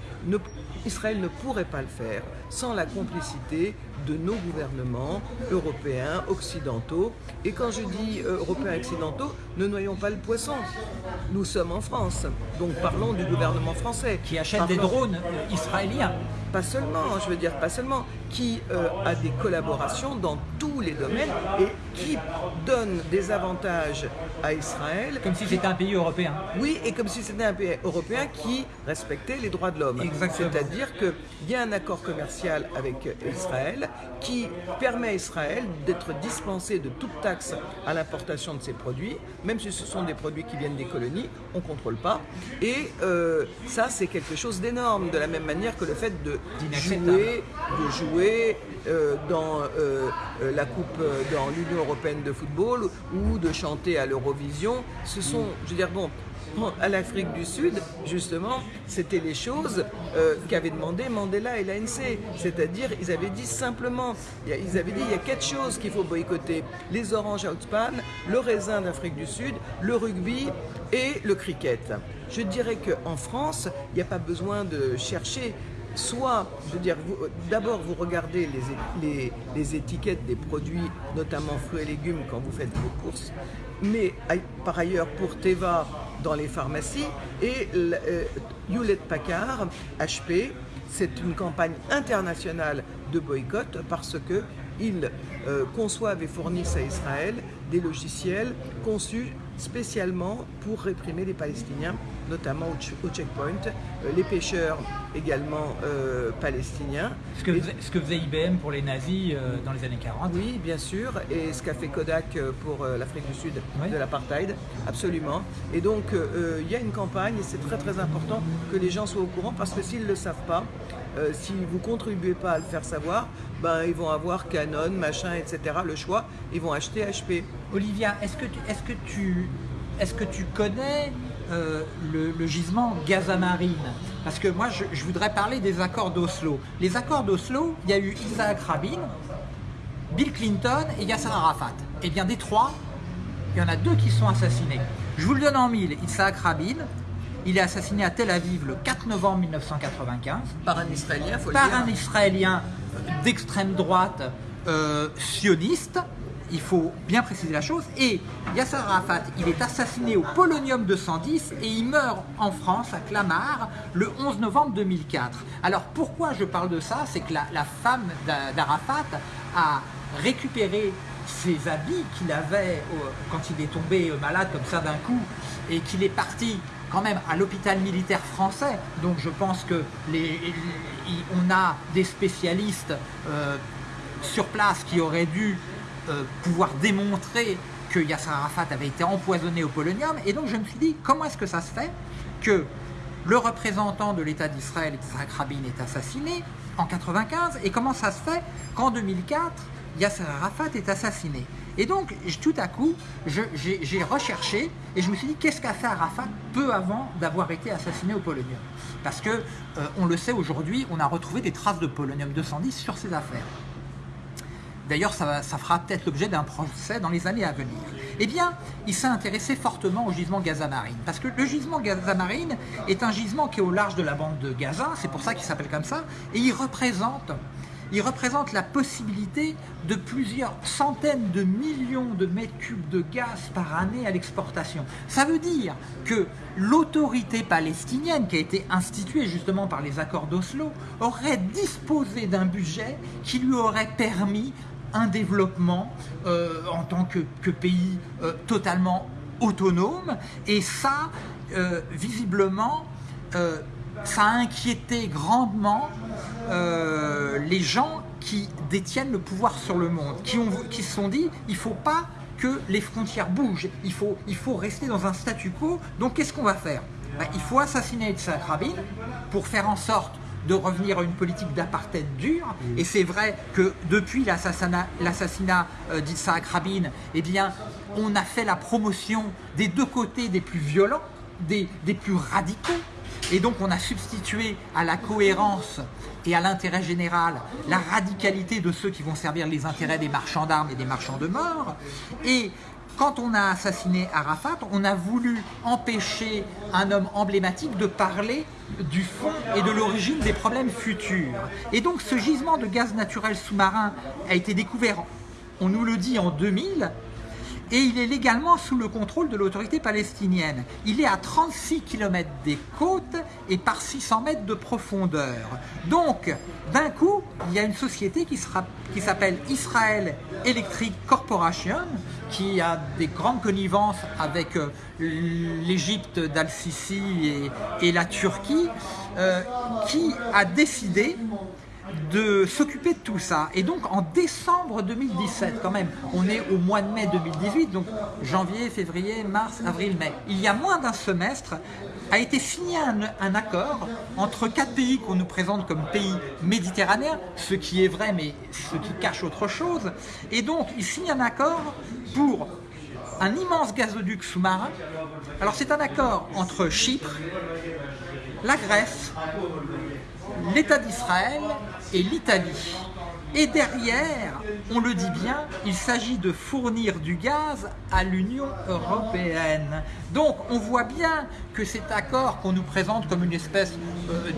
Israël ne pourrait pas le faire sans la complicité de nos gouvernements européens, occidentaux. Et quand je dis euh, européens occidentaux, ne noyons pas le poisson. Nous sommes en France, donc parlons du gouvernement français. Qui achète des drones israéliens pas seulement, je veux dire pas seulement, qui euh, a des collaborations dans tous les domaines et qui donne des avantages à Israël. Comme si c'était un pays européen. Oui, et comme si c'était un pays européen qui respectait les droits de l'homme. C'est-à-dire qu'il y a un accord commercial avec Israël qui permet à Israël d'être dispensé de toute taxe à l'importation de ses produits, même si ce sont des produits qui viennent des colonies, on ne contrôle pas. Et euh, ça, c'est quelque chose d'énorme, de la même manière que le fait de jouer, de jouer euh, dans euh, euh, la coupe, dans l'Union européenne de football ou de chanter à l'Eurovision. Ce sont, je veux dire, bon, à l'Afrique du Sud, justement, c'était les choses qu'avaient demandé Mandela et l'ANC. C'est-à-dire, ils avaient dit simplement, ils avaient dit il y a quatre choses qu'il faut boycotter les oranges outspan, le raisin d'Afrique du Sud, le rugby et le cricket. Je dirais qu'en France, il n'y a pas besoin de chercher soit, je veux dire, d'abord vous regardez les, étiquettes des produits, notamment fruits et légumes, quand vous faites vos courses, mais par ailleurs pour Teva dans les pharmacies et euh, Hewlett Packard, HP, c'est une campagne internationale de boycott parce qu'ils euh, conçoivent et fournissent à Israël des logiciels conçus spécialement pour réprimer les Palestiniens, notamment au, checkpoint, euh, les pêcheurs également euh, palestiniens. Ce que, ce que, faisait IBM pour les nazis euh, dans les années 40 Oui, bien sûr, et ce qu'a fait Kodak pour l'Afrique du Sud de l'apartheid, absolument. Et donc, il y a une campagne, et c'est très très important que les gens soient au courant, parce que s'ils ne le savent pas, si vous contribuez pas à le faire savoir, ben, ils vont avoir Canon, machin, etc. Le choix, ils vont acheter HP. Olivia, est-ce que, tu, est que, est que tu connais euh, le, gisement Gazamarine? Parce que moi, je, voudrais parler des accords d'Oslo. Les accords d'Oslo, il y a eu Isaac Rabin, Bill Clinton et Yasser Arafat. Eh bien des trois, il y en a deux qui sont assassinés. Je vous le donne en mille. Isaac Rabin, il est assassiné à Tel Aviv le 4 novembre 1995. Par un Israélien, faut Par un Israélien d'extrême droite euh, sioniste il faut bien préciser la chose. Et Yasser Arafat, il est assassiné au Polonium 210 et il meurt en France, à Clamart, le 11 novembre 2004. Alors pourquoi je parle de ça? C'est que la, femme d'Arafat a récupéré ses habits qu'il avait quand il est tombé malade comme ça d'un coup et qu'il est parti quand même à l'hôpital militaire français. Donc je pense que on a des spécialistes euh, sur place qui auraient dû euh, pouvoir démontrer que Yasser Arafat avait été empoisonné au polonium. Et donc je me suis dit, comment est-ce que ça se fait que le représentant de l'État d'Israël, Yitzhak Rabin, est assassiné en 95 et comment ça se fait qu'en 2004, Yasser Arafat est assassiné Et donc, tout à coup, j'ai recherché et je me suis dit, qu'est-ce qu'a fait Arafat peu avant d'avoir été assassiné au polonium? Parce que, euh, on le sait aujourd'hui, on a retrouvé des traces de polonium 210 sur ses affaires. D'ailleurs, ça, fera peut-être l'objet d'un procès dans les années à venir. Eh bien, il s'est intéressé fortement au gisement Gaza-Marine, parce que le gisement Gaza-Marine est un gisement qui est au large de la bande de Gaza, c'est pour ça qu'il s'appelle comme ça, et il représente il représente la possibilité de plusieurs centaines de millions de mètres cubes de gaz par année à l'exportation. Ça veut dire que l'autorité palestinienne qui a été instituée justement par les accords d'Oslo aurait disposé d'un budget qui lui aurait permis un développement euh, en tant que, pays euh, totalement autonome. Et ça, euh, visiblement, ça a inquiété grandement les gens qui détiennent le pouvoir sur le monde, qui, ont, qui se sont dit, il ne faut pas que les frontières bougent, il faut, il faut rester dans un statu quo, donc qu'est-ce qu'on va faire? Ben, Il faut assassiner Yitzhak Rabin pour faire en sorte de revenir à une politique d'apartheid dure. Mm. Et c'est vrai que depuis l'assassinat euh, d'Isaac Rabin, eh bien, on a fait la promotion des deux côtés des plus violents, des, des plus radicaux. Et donc on a substitué à la cohérence et à l'intérêt général la radicalité de ceux qui vont servir les intérêts des marchands d'armes et des marchands de mort. Et quand on a assassiné Arafat, on a voulu empêcher un homme emblématique de parler du fond et de l'origine des problèmes futurs. Et donc ce gisement de gaz naturel sous-marin a été découvert, on nous le dit, en 2000, et il est légalement sous le contrôle de l'autorité palestinienne. Il est à 36 km des côtes et par 600 mètres de profondeur. Donc, d'un coup, il y a une société qui, s'appelle Israel Electric Corporation, qui a des grandes connivences avec euh, l'Égypte d'Al-Sisi et, la Turquie, euh, qui a décidé de s'occuper de tout ça. Et donc en décembre 2017, quand même, on est au mois de mai 2018, donc janvier, février, mars, avril, mai. Il y a moins d'un semestre, a été signé un, accord entre quatre pays qu'on nous présente comme pays méditerranéens, ce qui est vrai, mais ce qui cache autre chose. Et donc, il signe un accord pour un immense gazoduc sous-marin. Alors, c'est un accord entre Chypre, la Grèce, l'État d'Israël et l'Italie. Et derrière, on le dit bien, il s'agit de fournir du gaz à l'Union européenne. Donc on voit bien que cet accord qu'on nous présente comme une espèce euh,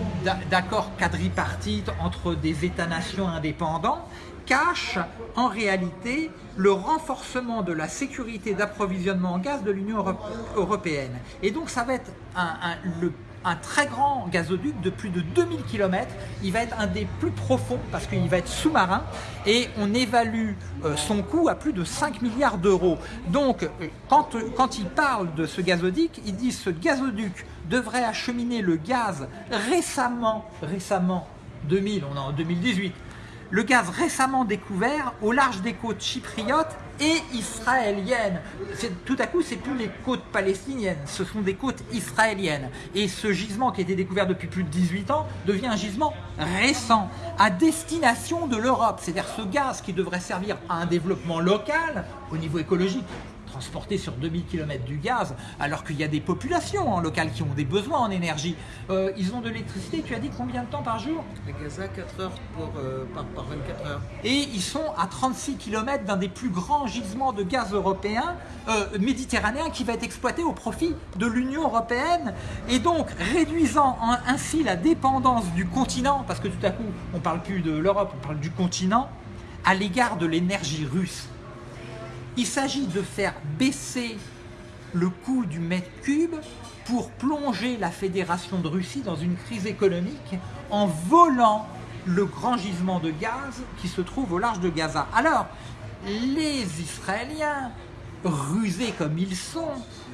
d'accord quadripartite entre des États-nations indépendants, cache en réalité le renforcement de la sécurité d'approvisionnement en gaz de l'Union européenne. Et donc ça va être un, le un très grand gazoduc de plus de 2000 km. Il va être un des plus profonds parce qu'il va être sous-marin et on évalue euh, son coût à plus de 5 milliards d'euros. Donc, euh, quand, quand il parle de ce gazoduc, il dit ce gazoduc devrait acheminer le gaz récemment, récemment, 2000, on est en 2018, le gaz récemment découvert au large des côtes chypriotes et israéliennes. Tout à coup, c'est plus les côtes palestiniennes, ce sont des côtes israéliennes. Et ce gisement qui a été découvert depuis plus de 18 ans devient un gisement récent, à destination de l'Europe. C'est-à-dire ce gaz qui devrait servir à un développement local au niveau écologique, transporter sur 2000 km du gaz, alors qu'il y a des populations en local qui ont des besoins en énergie. Euh, ils ont de l'électricité, tu as dit combien de temps par jour? Gaza, 4 heures pour, euh, par, 24 heures. Et ils sont à 36 km d'un des plus grands gisements de gaz européen, euh, méditerranéen, qui va être exploité au profit de l'Union européenne, et donc réduisant ainsi la dépendance du continent, parce que tout à coup, on ne parle plus de l'Europe, on parle du continent, à l'égard de l'énergie russe. Il s'agit de faire baisser le coût du mètre cube pour plonger la Fédération de Russie dans une crise économique en volant le grand gisement de gaz qui se trouve au large de Gaza. Alors, les Israéliens, rusés comme ils sont,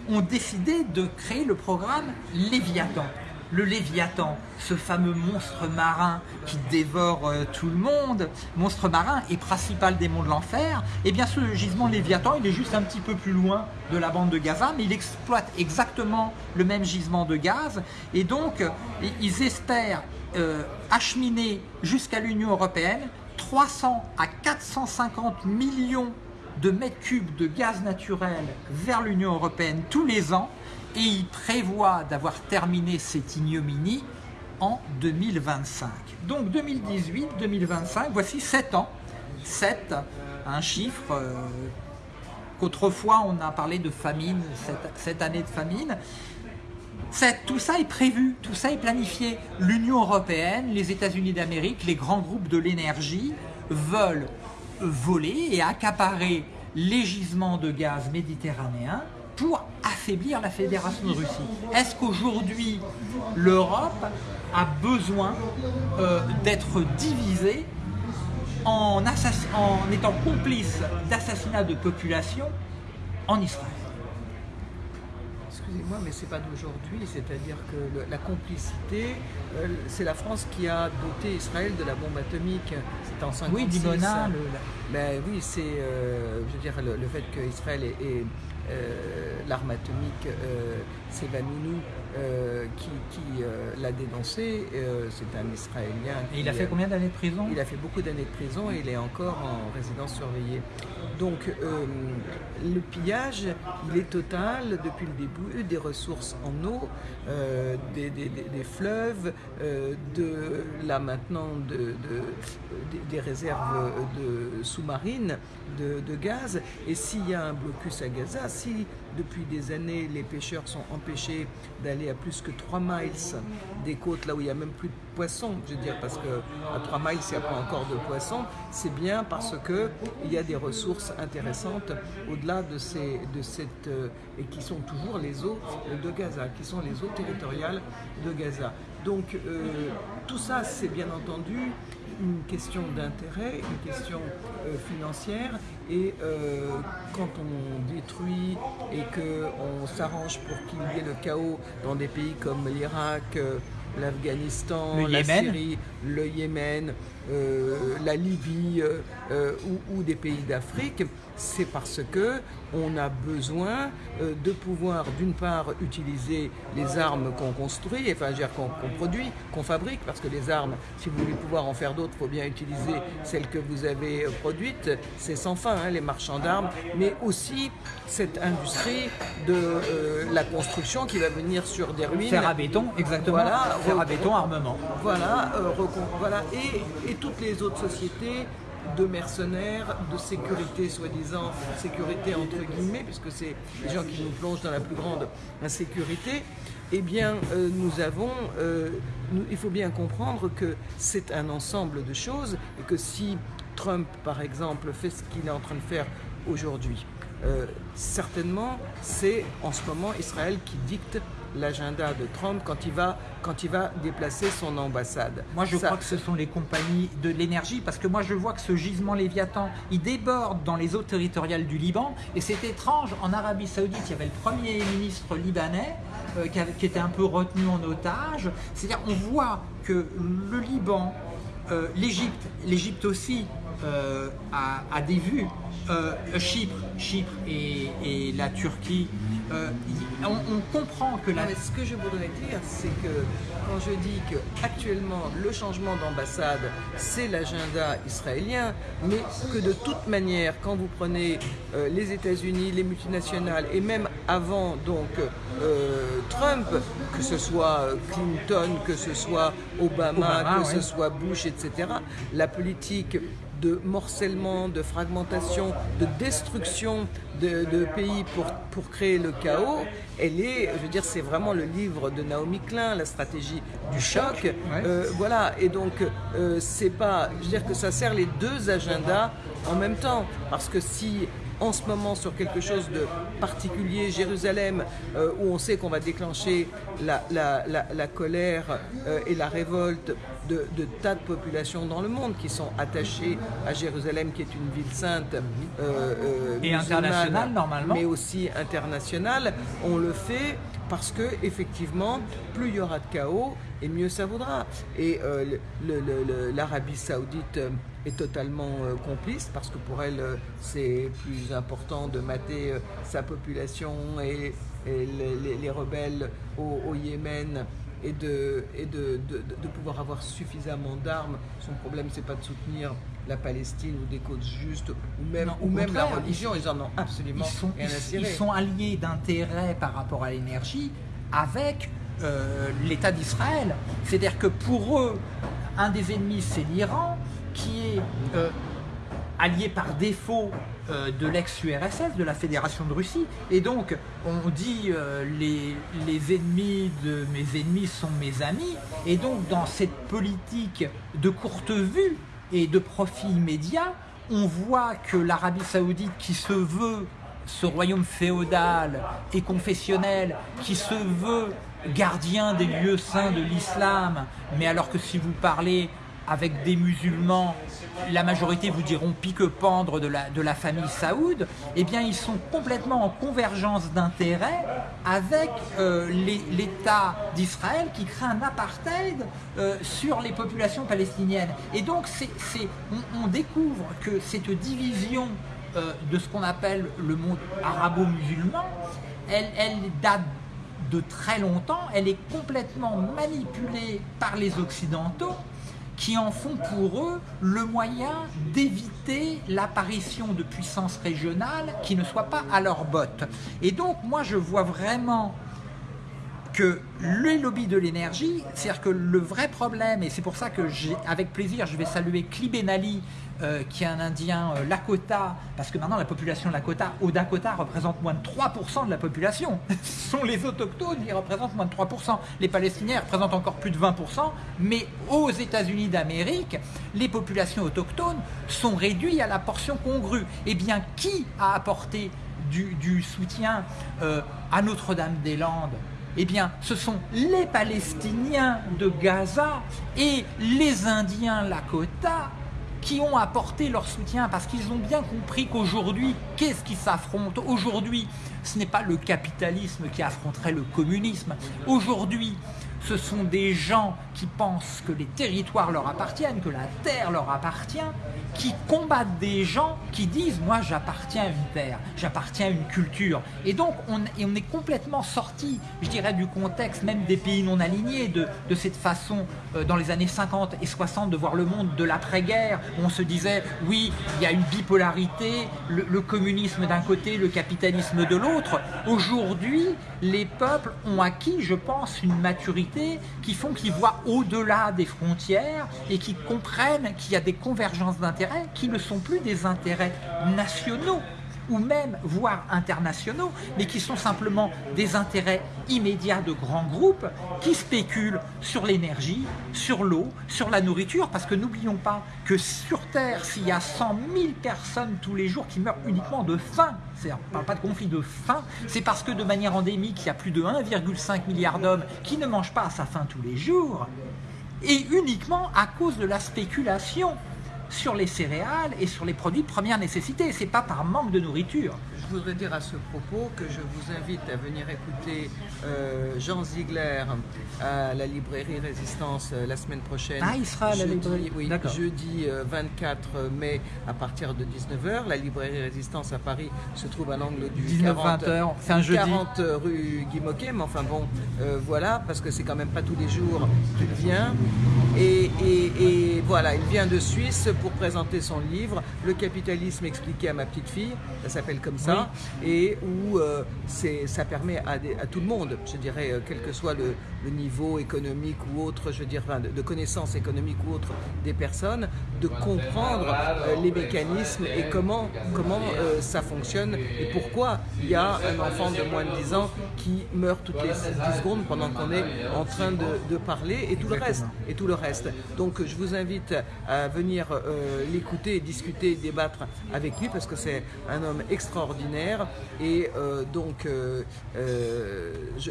ont décidé de créer le programme Léviathan le Léviathan, ce fameux monstre marin qui dévore euh, tout le monde, monstre marin et principal démon de l'enfer, et eh bien ce gisement Léviathan, il est juste un petit peu plus loin de la bande de Gaza, mais il exploite exactement le même gisement de gaz, et donc ils espèrent euh, acheminer jusqu'à l'Union Européenne 300 à 450 millions de mètres cubes de gaz naturel vers l'Union Européenne tous les ans, et il prévoit d'avoir terminé cette ignominie en 2025. Donc 2018-2025, voici 7 ans. 7, un chiffre euh, qu'autrefois on a parlé de famine, cette, année de famine. tout ça est prévu, tout ça est planifié. L'Union Européenne, les États-Unis d'Amérique, les grands groupes de l'énergie veulent voler et accaparer les gisements de gaz méditerranéens pour affaiblir la Fédération de Russie. Est-ce qu'aujourd'hui, l'Europe a besoin euh, d'être divisée en, en étant complice d'assassinats de population en Israël? Excusez-moi, mais c'est pas d'aujourd'hui, c'est-à-dire que la complicité, euh, c'est la France qui a doté Israël de la bombe atomique. C'est en Oui, Dimona. Ben oui, c'est, euh, je veux dire, le, fait qu'Israël ait, l'arme atomique Sevanounou qui, qui l'a dénoncé. c'est un Israélien. et il a fait combien d'années de prison Il a fait beaucoup d'années de prison et il est encore en résidence surveillée. Donc le pillage, il est total depuis le début des ressources en eau, des, des, fleuves, de là maintenant de, des réserves de sous-marines de, gaz. Et s'il y a un blocus à Gaza, si depuis des années les pêcheurs sont empêchés d'aller à plus que 3 miles des côtes, là où il n'y a même plus de poissons, je veux dire, parce qu'à 3 miles, il n'y a pas encore de poissons, c'est bien parce qu'il y a des ressources intéressantes au-delà de, ces, de cette... Euh, et qui sont toujours les eaux de Gaza, qui sont les eaux territoriales de Gaza. Donc euh, tout ça, c'est bien entendu une question d'intérêt, une question euh, financière. Et euh, quand on détruit et qu'on s'arrange pour qu'il y ait le chaos dans des pays comme l'Irak, euh, l'Afghanistan, la Syrie, le Yémen, la Libye ou, ou, des pays d'Afrique, c'est parce que on a besoin euh, de pouvoir d'une part utiliser les armes qu'on construit, enfin qu'on produit, qu'on fabrique, parce que les armes, si vous voulez pouvoir en faire d'autres, il faut bien utiliser celles que vous avez euh, produites, c'est sans fin, hein, les marchands d'armes, mais aussi cette industrie de euh, la construction qui va venir sur des ruines. Fer à béton, exactement. Voilà, fer à béton, armement. Voilà, voilà. Et, et toutes les autres sociétés de mercenaires, de sécurité, soi-disant sécurité entre guillemets, puisque c'est les gens qui nous plongent dans la plus grande insécurité, eh bien, euh, nous avons, euh, il faut bien comprendre que c'est un ensemble de choses et que si Trump, par exemple, fait ce qu'il est en train de faire aujourd'hui, euh, certainement, c'est en ce moment Israël qui dicte l'agenda de Trump quand il, va, quand il va déplacer son ambassade. Moi, je crois que ce sont les compagnies de l'énergie, parce que moi, je vois que ce gisement Léviathan, il déborde dans les eaux territoriales du Liban, et c'est étrange, en Arabie Saoudite, il y avait le Premier ministre libanais, euh, qui, était un peu retenu en otage. C'est-à-dire, on voit que le Liban, euh, l'Égypte, l'Égypte aussi, euh, a, des vues. Chypre, Chypre et la Turquie euh, on, comprend que la... ce que je voudrais dire, c'est que quand je dis que actuellement le changement d'ambassade, c'est l'agenda israélien, mais que de toute manière, quand vous prenez euh, les États-Unis, les multinationales, et même avant donc euh, Trump, que ce soit Clinton, que ce soit Obama, que ce soit Bush, etc., la politique de morcellement, de fragmentation, de destruction de, pays pour, pour créer le chaos, elle est, je veux dire, c'est vraiment le livre de Naomi Klein, la stratégie du choc. Euh, voilà, et donc euh, c'est pas, je veux dire que ça sert les deux agendas en même temps, parce que si en ce moment sur quelque chose de particulier, Jérusalem, euh, où on sait qu'on va déclencher la, la, colère euh, et la révolte de, tas de populations dans le monde qui sont attachées à Jérusalem, qui est une ville sainte euh, et internationale normalement, mais aussi internationale. On le fait parce que effectivement, plus il y aura de chaos, et mieux ça vaudra. Et l'Arabie Saoudite est totalement euh, complice parce que pour elle euh, c'est plus important de mater euh, sa population et, les, rebelles au, Yémen et, de, et de, de, pouvoir avoir suffisamment d'armes. Son problème c'est pas de soutenir la Palestine ou des côtes justes ou même, ou même la religion, ils en ont absolument ils sont, rien Ils sont alliés d'intérêt par rapport à l'énergie avec l'État d'Israël. C'est-à-dire que pour eux, un des ennemis c'est l'Iran, qui est euh, allié par défaut euh, de l'ex-URSS, de la Fédération de Russie. Et donc, on dit euh, les, les, ennemis de mes ennemis sont mes amis. Et donc, dans cette politique de courte vue et de profit immédiat, on voit que l'Arabie Saoudite, qui se veut ce royaume féodal et confessionnel, qui se veut gardien des lieux saints de l'islam, mais alors que si vous parlez avec des musulmans, la majorité vous diront pique-pendre de la, de la famille Saoud, eh bien ils sont complètement en convergence d'intérêts avec euh, l'État d'Israël qui crée un apartheid euh, sur les populations palestiniennes. Et donc on, découvre que cette division euh, de ce qu'on appelle le monde arabo-musulman, elle, elle date de très longtemps, elle est complètement manipulée par les Occidentaux qui en font pour eux le moyen d'éviter l'apparition de puissances régionales qui ne soient pas à leur botte. Et donc moi je vois vraiment que les lobbies de l'énergie, c'est-à-dire que le vrai problème, et c'est pour ça que avec plaisir je vais saluer Klibenali, euh, qui est un Indien euh, Lakota, parce que maintenant la population Lakota au Dakota représente moins de 3% de la population. (laughs) Ce sont les autochtones qui représentent moins de 3%. Les Palestiniens représentent encore plus de 20%, mais aux États-Unis d'Amérique, les populations autochtones sont réduites à la portion congrue. Eh bien, qui a apporté du, soutien euh, à Notre-Dame-des-Landes? Eh bien, ce sont les Palestiniens de Gaza et les Indiens Lakota qui ont apporté leur soutien parce qu'ils ont bien compris qu'aujourd'hui, qu'est-ce qui s'affronte Aujourd'hui, ce n'est pas le capitalisme qui affronterait le communisme. Aujourd'hui, ce sont des gens qui pensent que les territoires leur appartiennent, que la terre leur appartient, qui combattent des gens qui disent « moi j'appartiens à une terre, j'appartiens à une culture ». Et donc on, est complètement sorti, je dirais, du contexte même des pays non alignés, de, cette façon euh, dans les années 50 et 60 de voir le monde de l'après-guerre, où on se disait « oui, il y a une bipolarité, le communisme d'un côté, le capitalisme de l'autre ». Aujourd'hui, les peuples ont acquis, je pense, une maturité qui font qu'ils voient au-delà des frontières et qui comprennent qu'il y a des convergences d'intérêts qui ne sont plus des intérêts nationaux ou même, voire internationaux, mais qui sont simplement des intérêts immédiats de grands groupes qui spéculent sur l'énergie, sur l'eau, sur la nourriture, parce que n'oublions pas que sur Terre, s'il y a 100 000 personnes tous les jours qui meurent uniquement de faim, on ne parle pas de conflit de faim, c'est parce que de manière endémique, il y a plus de 1,5 milliard d'hommes qui ne mangent pas à sa faim tous les jours, et uniquement à cause de la spéculation sur les céréales et sur les produits de première nécessité. C'est pas par manque de nourriture. Je voudrais dire à ce propos que je vous invite à venir écouter euh, Jean Ziegler à la librairie Résistance euh, la semaine prochaine. Ah, il sera à la librairie Oui, jeudi 24 euh, mai à partir de 19h. La librairie Résistance à Paris se trouve à l'angle du 19 40, heures. C'est un jeudi. 40 rue Guy Moquet, mais enfin bon, voilà, parce que c'est quand même pas tous les jours qu'il vient. Et, et, voilà, il vient de Suisse pour présenter son livre, Le capitalisme expliqué à ma petite fille, ça s'appelle comme ça, et où euh, ça permet à, à, tout le monde, je dirais, euh, quel que soit le, niveau économique ou autre, je veux dire, de, de connaissances économiques ou autres des personnes, de comprendre euh, les mécanismes et comment, comment ça fonctionne et pourquoi il y a un enfant de moins de 10 ans qui meurt toutes les 10 secondes pendant qu'on est en train de, de, parler et tout le reste. Et tout le reste. Donc je vous invite à venir l'écouter, discuter, débattre avec lui parce que c'est un homme extraordinaire et euh, donc euh,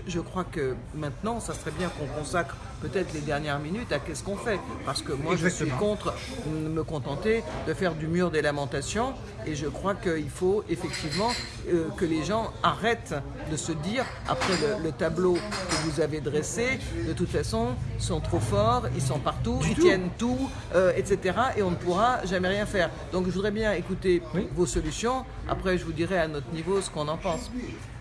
je, crois que maintenant ça serait bien qu'on consacre peut-être les dernières minutes à qu'est-ce qu'on fait parce que moi je suis contre me contenter de faire du mur des lamentations et je crois qu'il faut effectivement que les gens arrêtent de se dire après le, tableau que vous avez dressé de toute façon sont trop forts, ils sont partout, ils tiennent tout, etc. et on ne pourra jamais rien faire. Donc je voudrais bien écouter vos solutions. Après, je vous dirai à notre niveau ce qu'on en pense.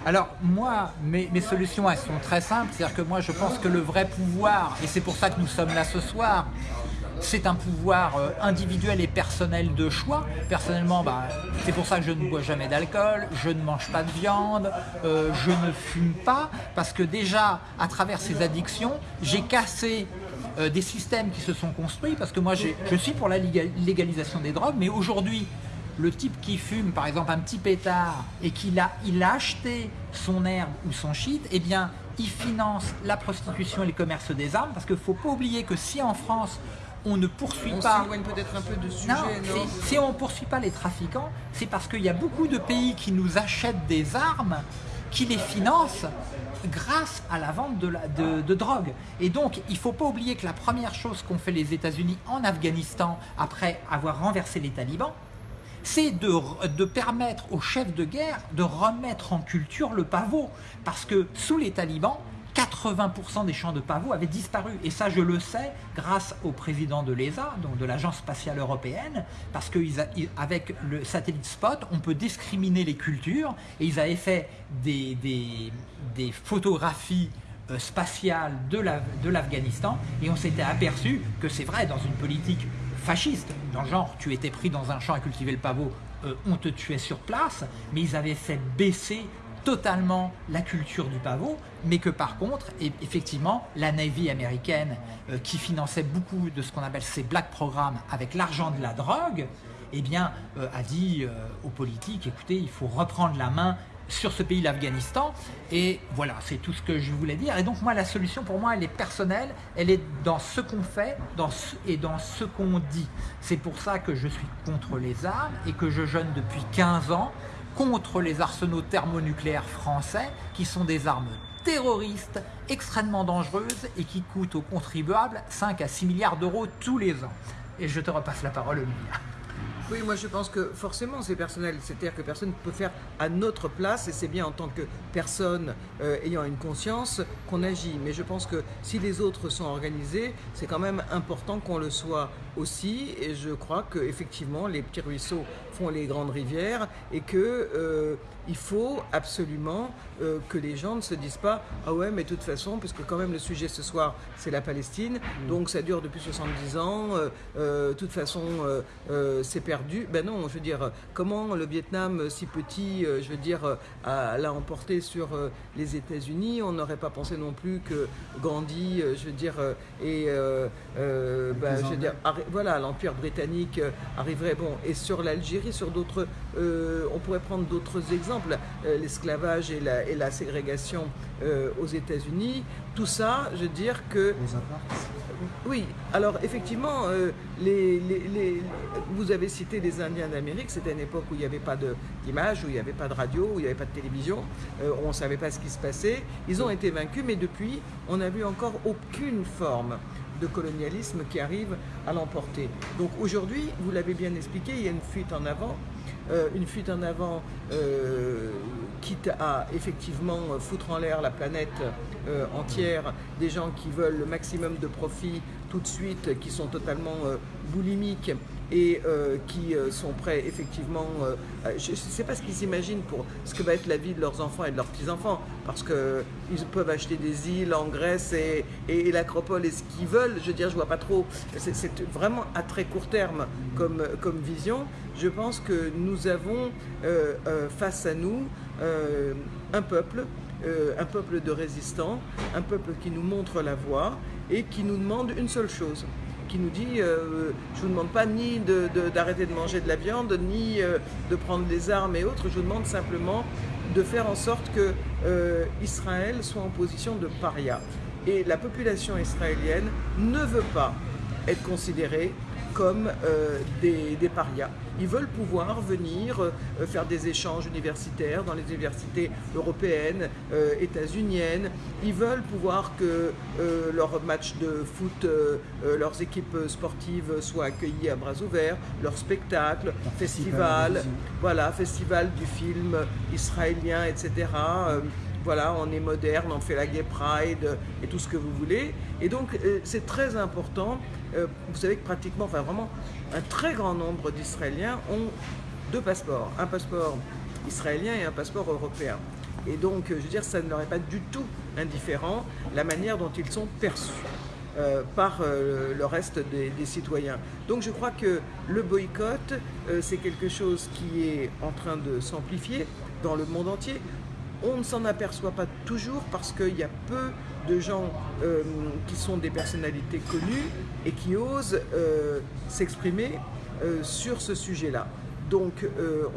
Alors moi, mes, solutions, elles sont très simples. C'est-à-dire que moi, je pense que le vrai pouvoir, et c'est pour ça que nous sommes là ce soir, c'est un pouvoir euh, individuel et personnel de choix. Personnellement, bah, c'est pour ça que je ne bois jamais d'alcool, je ne mange pas de viande, euh, je ne fume pas, parce que déjà, à travers ces addictions, j'ai cassé euh, des systèmes qui se sont construits, parce que moi je suis pour la légalisation des drogues, mais aujourd'hui, le type qui fume par exemple un petit pétard et qu'il a, il a acheté son herbe ou son shit, eh bien il finance la prostitution et le commerce des armes, parce qu'il ne faut pas oublier que si en France on ne poursuit on pas... peut-être un peu de sujet, non, Si on ne poursuit pas les trafiquants, c'est parce qu'il y a beaucoup de pays qui nous achètent des armes, qui les financent grâce à la vente de, drogue. Et donc, il ne faut pas oublier que la première chose qu'ont fait les États-Unis en Afghanistan après avoir renversé les talibans, c'est de, de, permettre aux chefs de guerre de remettre en culture le pavot. Parce que sous les talibans, 80% des champs de pavots avaient disparu. Et ça, je le sais grâce au président de l'ESA, donc de l'Agence spatiale européenne, parce qu'avec le satellite Spot, on peut discriminer les cultures. Et ils avaient fait des, des, photographies euh, spatiales de l'Afghanistan. et on s'était aperçu que c'est vrai, dans une politique fasciste, dans le genre, tu étais pris dans un champ à cultiver le pavot, euh, on te tuait sur place, mais ils avaient fait baisser totalement la culture du pavot, mais que par contre, effectivement, la Navy américaine, euh, qui finançait beaucoup de ce qu'on appelle ces black programmes avec l'argent de la drogue, eh bien, euh, a dit aux politiques, écoutez, il faut reprendre la main sur ce pays, l'Afghanistan. Et voilà, c'est tout ce que je voulais dire. Et donc moi, la solution pour moi, elle est personnelle, elle est dans ce qu'on fait dans et dans ce qu'on dit. C'est pour ça que je suis contre les armes et que je jeûne depuis 15 ans contre les arsenaux thermonucléaires français qui sont des armes terroristes extrêmement dangereuses et qui coûtent aux contribuables 5 à 6 milliards d'euros tous les ans. Et je te repasse la parole, Olivia. Oui, moi je pense que forcément c'est personnel, c'est-à-dire que personne ne peut faire à notre place et c'est bien en tant que personne euh, ayant une conscience qu'on agit. Mais je pense que si les autres sont organisés, c'est quand même important qu'on le soit aussi. Et je crois qu'effectivement les petits ruisseaux font les grandes rivières et que euh, faut absolument euh, que les gens ne se disent pas ah ouais mais de toute façon puisque quand même le sujet ce soir c'est la Palestine. Mm. donc ça dure depuis 70 ans. De toute façon c'est perdu ben non je veux dire comment le Vietnam si petit je veux dire l'a emporté sur les États-Unis? On n'aurait pas pensé non plus que Gandhi je veux dire et ben, je veux dire voilà, l'Empire britannique euh, arriverait, bon, et sur l'Algérie, sur d'autres, euh, on pourrait prendre d'autres exemples, euh, l'esclavage et la, et la, ségrégation aux États-Unis, tout ça, je veux dire que... Oui, alors effectivement, les, les, vous avez cité les Indiens d'Amérique, c'était une époque où il n'y avait pas d'image, où il n'y avait pas de radio, où il n'y avait pas de télévision, on ne savait pas ce qui se passait. Ils ont été vaincus, mais depuis, on n'a vu encore aucune forme de colonialisme qui arrive à l'emporter. Donc aujourd'hui, vous l'avez bien expliqué, il y a une fuite en avant, euh, une fuite en avant euh, quitte à effectivement foutre en l'air la planète euh, entière, des gens qui veulent le maximum de profit tout de suite, qui sont totalement boulimiques et euh, qui euh, sont prêts effectivement, euh, je ne sais pas ce qu'ils imaginent pour ce que va être la vie de leurs enfants et de leurs petits-enfants, parce qu'ils peuvent acheter des îles en Grèce et, l'Acropole et ce qu'ils veulent, je veux dire, je vois pas trop, c'est vraiment à très court terme comme vision. Je pense que nous avons face à nous un peuple un peuple de résistants, un peuple qui nous montre la voie et qui nous demande une seule chose, qui nous dit euh, je ne vous demande pas ni d'arrêter de, manger de la viande, ni euh, de prendre des armes et autres, je vous demande simplement de faire en sorte que euh, Israël soit en position de paria. Et la population israélienne ne veut pas être considérée comme euh, des, parias. Ils veulent pouvoir venir euh, faire des échanges universitaires dans les universités européennes, euh, états-uniennes. Ils veulent pouvoir que leurs matchs de foot, leurs équipes sportives soient accueillis à bras ouverts, leurs spectacles, festivals, voilà, festival du film israélien, etc voilà, on est moderne, on fait la Gay Pride et tout ce que vous voulez. Et donc, c'est très important euh, vous savez que pratiquement, enfin vraiment, un très grand nombre d'Israéliens ont deux passeports, un passeport israélien et un passeport européen. Et donc, euh, je veux dire, ça ne leur est pas du tout indifférent la manière dont ils sont perçus. Euh, par le reste des, citoyens. Donc je crois que le boycott, c'est quelque chose qui est en train de s'amplifier dans le monde entier. On ne s'en aperçoit pas toujours parce qu'il y a peu de gens euh, qui sont des personnalités connues et qui osent euh, s'exprimer euh, sur ce sujet-là. Donc,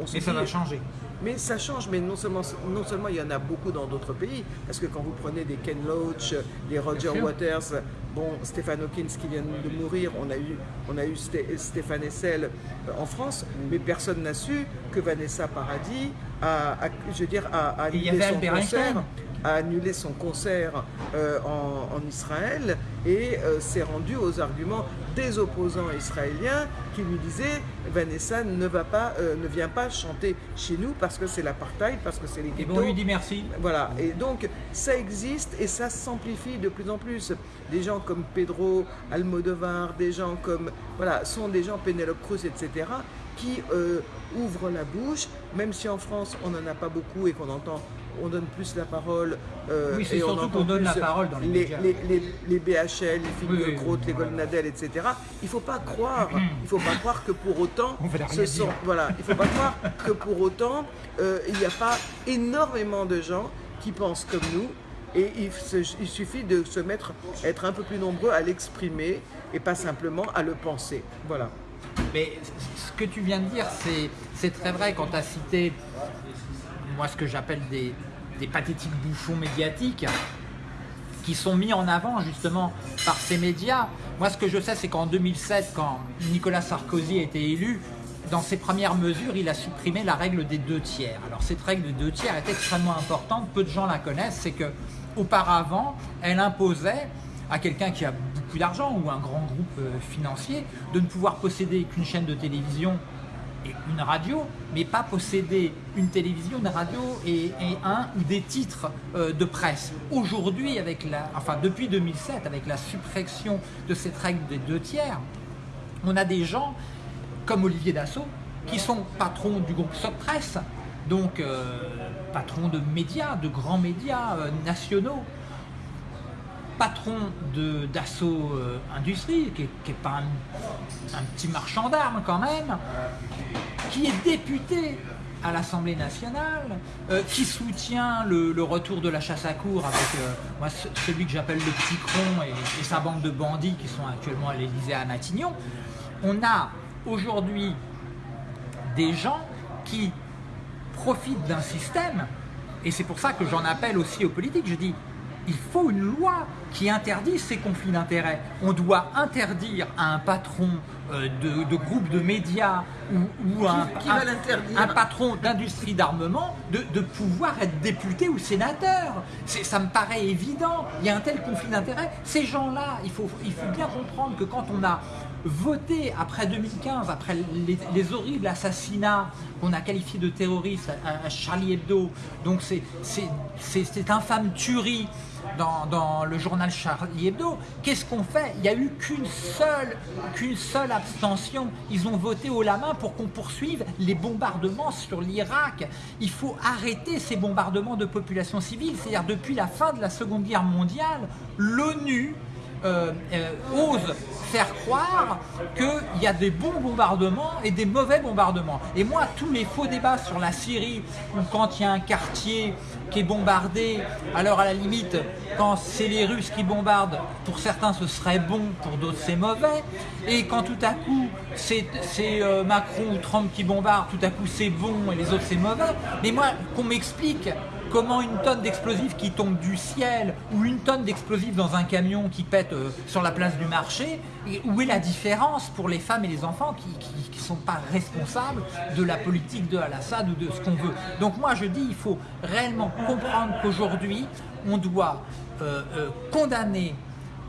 on se Et ça va changer. Mais ça change, mais non seulement, non seulement il y en a beaucoup dans d'autres pays, parce que quand vous prenez des Ken Loach, des Roger Waters, Bon, Stéphane Hawkins qui vient de mourir, on a eu, on a eu Stéphane Essel euh, en France, mais personne n'a su que Vanessa Paradis a, je veux dire, a, annulé son concert a annulé son concert euh, en, Israël et euh, s'est rendu aux arguments des opposants israéliens qui lui disaient Vanessa ne va pas, euh, ne vient pas chanter chez nous parce que c'est l'apartheid, parce que c'est les Et on lui dit merci. Voilà. Et donc ça existe et ça s'amplifie de plus en plus. Des gens comme Pedro Almodovar, des gens comme voilà, sont des gens Penelope Cruz, etc. qui ouvrent la bouche, même si en France on n'en a pas beaucoup et qu'on entend on donne plus la parole. Euh, oui, c'est surtout qu'on donne la parole dans les, les médias. Les, les, BHL, les filles de les Goldnadel, etc. Il ne faut pas croire, il faut pas croire que pour autant, ce sont, voilà, il faut pas croire que pour autant, euh, il n'y a pas énormément de gens qui pensent comme nous. Et il, suffit de se mettre, être un peu plus nombreux à l'exprimer et pas simplement à le penser. Voilà. Mais ce que tu viens de dire, c'est très vrai quand tu as cité moi ce que j'appelle des, pathétiques bouffons médiatiques qui sont mis en avant justement par ces médias. Moi ce que je sais c'est qu'en 2007 quand Nicolas Sarkozy a été élu, dans ses premières mesures, il a supprimé la règle des deux tiers. Alors cette règle des deux tiers est extrêmement importante, peu de gens la connaissent, c'est que auparavant, elle imposait à quelqu'un qui a beaucoup d'argent ou un grand groupe euh, financier de ne pouvoir posséder qu'une chaîne de télévision une radio, mais pas posséder une télévision, une radio et, un ou des titres euh, de presse. Aujourd'hui, avec la, enfin depuis 2007, avec la suppression de cette règle des deux tiers, on a des gens comme Olivier Dassault qui sont patrons du groupe Soc Presse, donc euh, patrons de médias, de grands médias euh, nationaux, patron d'Assaut euh, Industrie, qui n'est pas un, petit marchand d'armes quand même, qui est député à l'Assemblée nationale, euh, qui soutient le, retour de la chasse à cour avec euh, moi, celui que j'appelle le petit cron et, sa bande de bandits qui sont actuellement à l'Élysée à Matignon. On a aujourd'hui des gens qui profitent d'un système, et c'est pour ça que j'en appelle aussi aux politiques, je dis il faut une loi qui interdit ces conflits d'intérêts. On doit interdire à un patron euh, de, groupe de médias ou, un, patron d'industrie d'armement de, pouvoir être député ou sénateur. Ça me paraît évident. Il y a un tel conflit d'intérêts. Ces gens-là, il faut, il faut bien comprendre que quand on a voté après 2015, après les, horribles assassinats qu'on a qualifiés de terroristes à, à Charlie Hebdo, donc c'est infâme tuerie dans, le journal Charlie Hebdo, qu'est-ce qu'on fait? Il n'y a eu qu'une seule, abstention. Ils ont voté au la main pour qu'on poursuive les bombardements sur l'Irak. Il faut arrêter ces bombardements de populations civiles. C'est-à-dire depuis la fin de la Seconde Guerre mondiale, l'ONU euh, euh, ose faire croire qu'il y a des bons bombardements et des mauvais bombardements. Et moi, tous les faux débats sur la Syrie, ou quand il y a un quartier qui est bombardé, alors à la limite, quand c'est les Russes qui bombardent, pour certains ce serait bon, pour d'autres c'est mauvais, et quand tout à coup c'est euh, Macron ou Trump qui bombardent, tout à coup c'est bon et les autres c'est mauvais, mais moi, qu'on m'explique comment une tonne d'explosifs qui tombe du ciel ou une tonne d'explosifs dans un camion qui pète euh, sur la place du marché, où est la différence pour les femmes et les enfants qui ne sont pas responsables de la politique de Al-Assad ou de ce qu'on veut? Donc moi je dis, il faut réellement comprendre qu'aujourd'hui, on doit euh, euh, condamner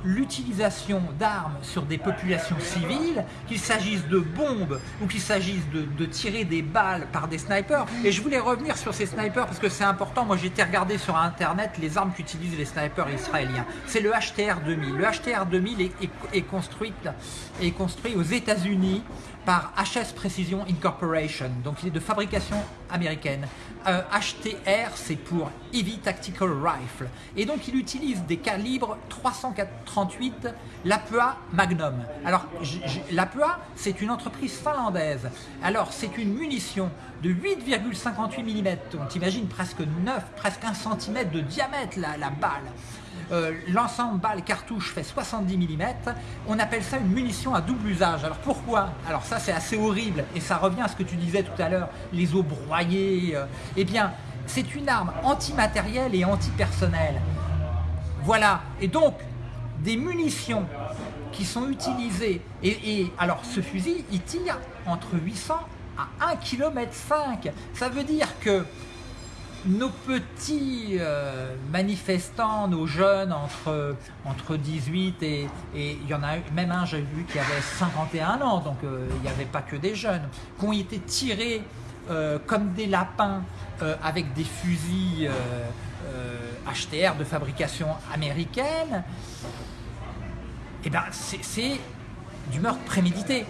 l'utilisation d'armes sur des populations civiles, qu'il s'agisse de bombes ou qu'il s'agisse de, tirer des balles par des snipers. Et je voulais revenir sur ces snipers parce que c'est important. Moi, j'ai été regarder sur Internet les armes qu'utilisent les snipers israéliens. C'est le HTR 2000. Le HTR 2000 est, est, construit, est construit aux États-Unis par HS Precision Incorporation, donc il est de fabrication américaine. HTR, euh, c'est pour Heavy Tactical Rifle. Et donc il utilise des calibres 338 Lapua Magnum. Alors Lapua, c'est une entreprise finlandaise. Alors c'est une munition de 8,58 mm. On t'imagine presque 9, presque 1 cm de diamètre la balle. Euh, l'ensemble balle cartouche fait 70 mm, on appelle ça une munition à double usage. Alors pourquoi? Alors ça c'est assez horrible et ça revient à ce que tu disais tout à l'heure, les eaux broyées. Euh, eh bien, c'est une arme antimatérielle et antipersonnelle. Voilà, et donc des munitions qui sont utilisées. Et, alors ce fusil, il tire entre 800 à 1 km 5. Ça veut dire que nos petits euh, manifestants, nos jeunes entre, entre 18 et, et il y en a même un, j'ai vu, qui avait 51 ans, donc euh, il n'y avait pas que des jeunes, qui ont été tirés euh, comme des lapins avec des fusils HTR de fabrication américaine, et eh ben c'est du meurtre prémédité.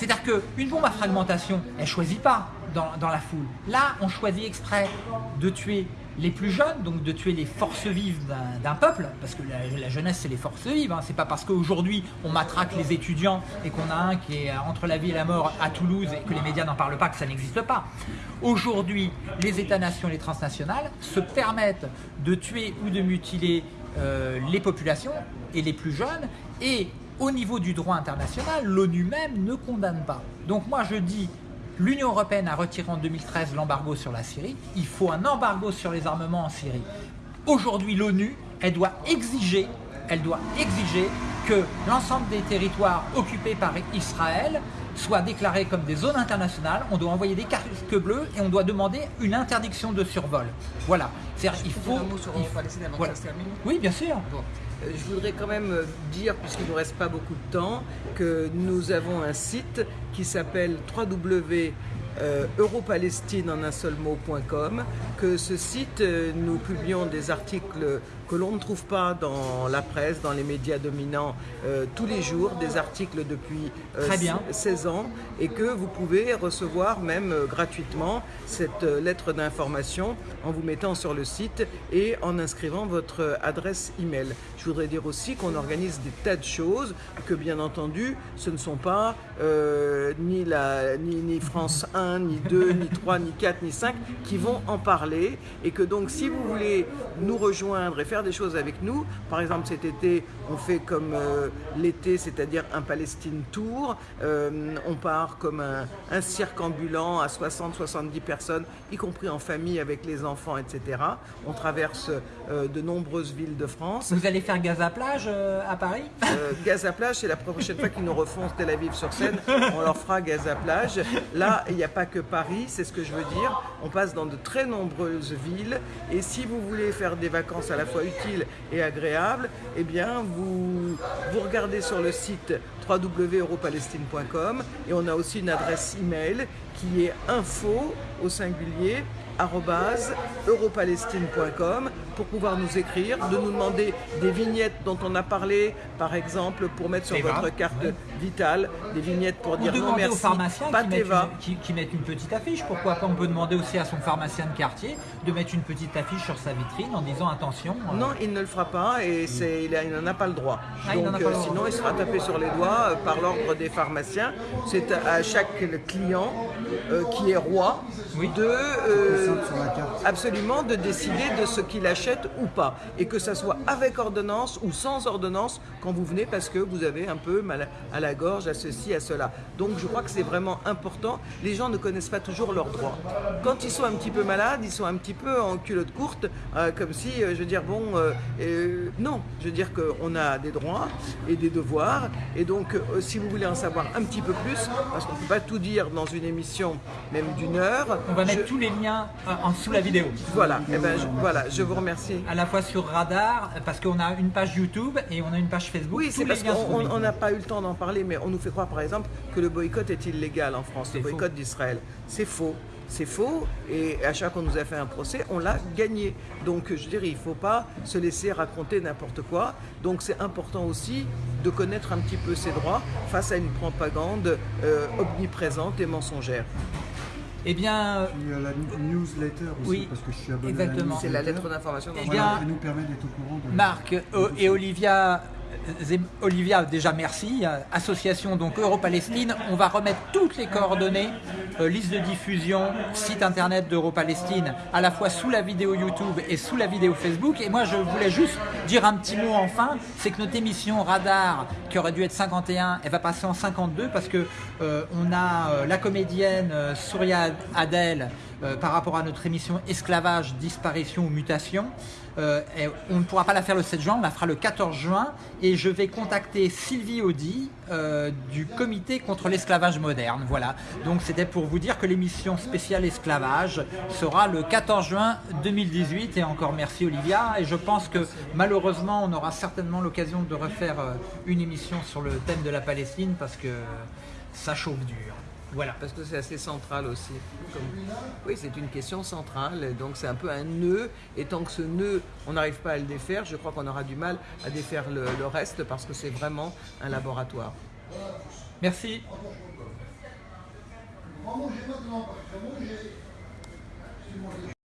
C'est-à-dire qu'une bombe à fragmentation, elle ne choisit pas dans, la foule. Là, on choisit exprès de tuer les plus jeunes, donc de tuer les forces vives d'un peuple, parce que la, jeunesse c'est les forces vives, hein. c'est pas parce qu'aujourd'hui on matraque les étudiants et qu'on a un qui est entre la vie et la mort à Toulouse et que les médias n'en parlent pas que ça n'existe pas. Aujourd'hui, les États-nations et les transnationales se permettent de tuer ou de mutiler euh, les populations et les plus jeunes et au niveau du droit international, l'ONU même ne condamne pas. Donc moi je dis, l'Union Européenne a retiré en 2013 l'embargo sur la Syrie, il faut un embargo sur les armements en Syrie. Aujourd'hui l'ONU, elle doit exiger, elle doit exiger que l'ensemble des territoires occupés par Israël soient déclarés comme des zones internationales, on doit envoyer des cartes bleues et on doit demander une interdiction de survol. Voilà. il faut... Il... Se termine? Oui, bien sûr. Euh, je voudrais quand même dire, puisqu'il ne nous reste pas beaucoup de temps, que nous avons un site qui s'appelle www euh, europalestine en un seul mot.com, que ce site, euh, nous publions des articles que l'on ne trouve pas dans la presse, dans les médias dominants euh, tous les jours, des articles depuis 16 ans, et que vous pouvez recevoir même gratuitement cette lettre d'information en vous mettant sur le site et en inscrivant votre adresse email. Je voudrais dire aussi qu'on organise des tas de choses, que bien entendu, ce ne sont pas ni, la, ni, ni France 1, ni 2, ni 3, ni 4, ni 5 qui vont en parler et que donc si vous voulez nous rejoindre et faire des choses avec nous, par exemple cet été on fait comme euh, l'été, c'est-à-dire un Palestine Tour, euh, on part comme un, cirque ambulant à 60-70 personnes, y compris en famille avec les enfants, etc. On traverse euh, de nombreuses villes de France. Vous allez faire Gaza Plage à Paris? Gaza Plage, c'est la prochaine fois qu'ils nous refont Tel Aviv sur scène, on leur fera Gaza Plage. Là, il n'y a pas que Paris, c'est ce que je veux dire. On passe dans de très nombreuses villes et si vous voulez faire des vacances à la fois utiles et agréables, eh bien vous, regardez sur le site www.europalestine.com et on a aussi une adresse email qui est info au singulier europalestine.com pour pouvoir nous écrire, de nous demander des vignettes dont on a parlé, par exemple pour mettre sur votre carte vitale, des vignettes pour dire non merci, aux pharmaciens pas qui, mettent une, qui, mettent une petite affiche. Pourquoi pas On peut demander aussi à son pharmacien de quartier de mettre une petite affiche sur sa vitrine en disant attention. Euh, non, il ne le fera pas et il, n'en a pas le droit. Ah, Donc euh, sinon, il sera tapé sur les doigts euh, par l'ordre des pharmaciens. C'est à chaque client qui est roi de absolument de décider de ce qu'il achète ou pas. Et que ça soit avec ordonnance ou sans ordonnance quand vous venez parce que vous avez un peu mal à la gorge, à ceci, à cela. Donc je crois que c'est vraiment important. Les gens ne connaissent pas toujours leurs droits. Quand ils sont un petit peu malades, ils sont un petit peu en culotte courte, euh, comme si, euh, je veux dire, bon, euh, non, je veux dire qu'on a des droits et des devoirs. Et donc, si vous voulez en savoir un petit peu plus, parce qu'on ne peut pas tout dire dans une émission, même d'une heure. On va mettre tous les liens en sous la vidéo. Voilà, et eh ben, je, voilà, je vous remercie. À la fois sur Radar, parce qu'on a une page YouTube et on a une page Facebook. Oui, c'est parce qu'on n'a pas eu le temps d'en parler, mais on nous fait croire par exemple que le boycott est illégal en France, le boycott d'Israël. C'est faux. C'est faux et à chaque fois qu'on nous a fait un procès, on l'a gagné. Donc je dirais, il ne faut pas se laisser raconter n'importe quoi. Donc c'est important aussi de connaître un petit peu ses droits face à une propagande euh, omniprésente et mensongère. Eh bien, il y a la newsletter aussi, oui, parce que je suis abonné exactement. C'est la lettre d'information. Eh bien, nous permet d'être au courant. De Marc et Olivia Olivia, déjà merci. Association donc Europalestine. On va remettre toutes les coordonnées, euh, liste de diffusion, site internet d'Europalestine, à la fois sous la vidéo YouTube et sous la vidéo Facebook. Et moi, je voulais juste dire un petit mot enfin, c'est que notre émission Radar, qui aurait dû être 51, elle va passer en 52 parce que euh, on a euh, la comédienne Souria Adel par rapport à notre émission Esclavage, disparition ou mutation. Euh, on ne pourra pas la faire le 7 juin, on la fera le 14 juin et je vais contacter Sylvie Audi euh, du comité contre l'esclavage moderne. Voilà, donc c'était pour vous dire que l'émission spéciale esclavage sera le 14 juin 2018 et encore merci Olivia et je pense que malheureusement on aura certainement l'occasion de refaire une émission sur le thème de la Palestine parce que ça chauffe dur. Voilà. Parce que c'est assez central aussi. Oui, c'est une question centrale, donc c'est un peu un nœud, et tant que ce nœud, on n'arrive pas à le défaire, je crois qu'on aura du mal à défaire le, le reste, parce que c'est vraiment un laboratoire. Merci.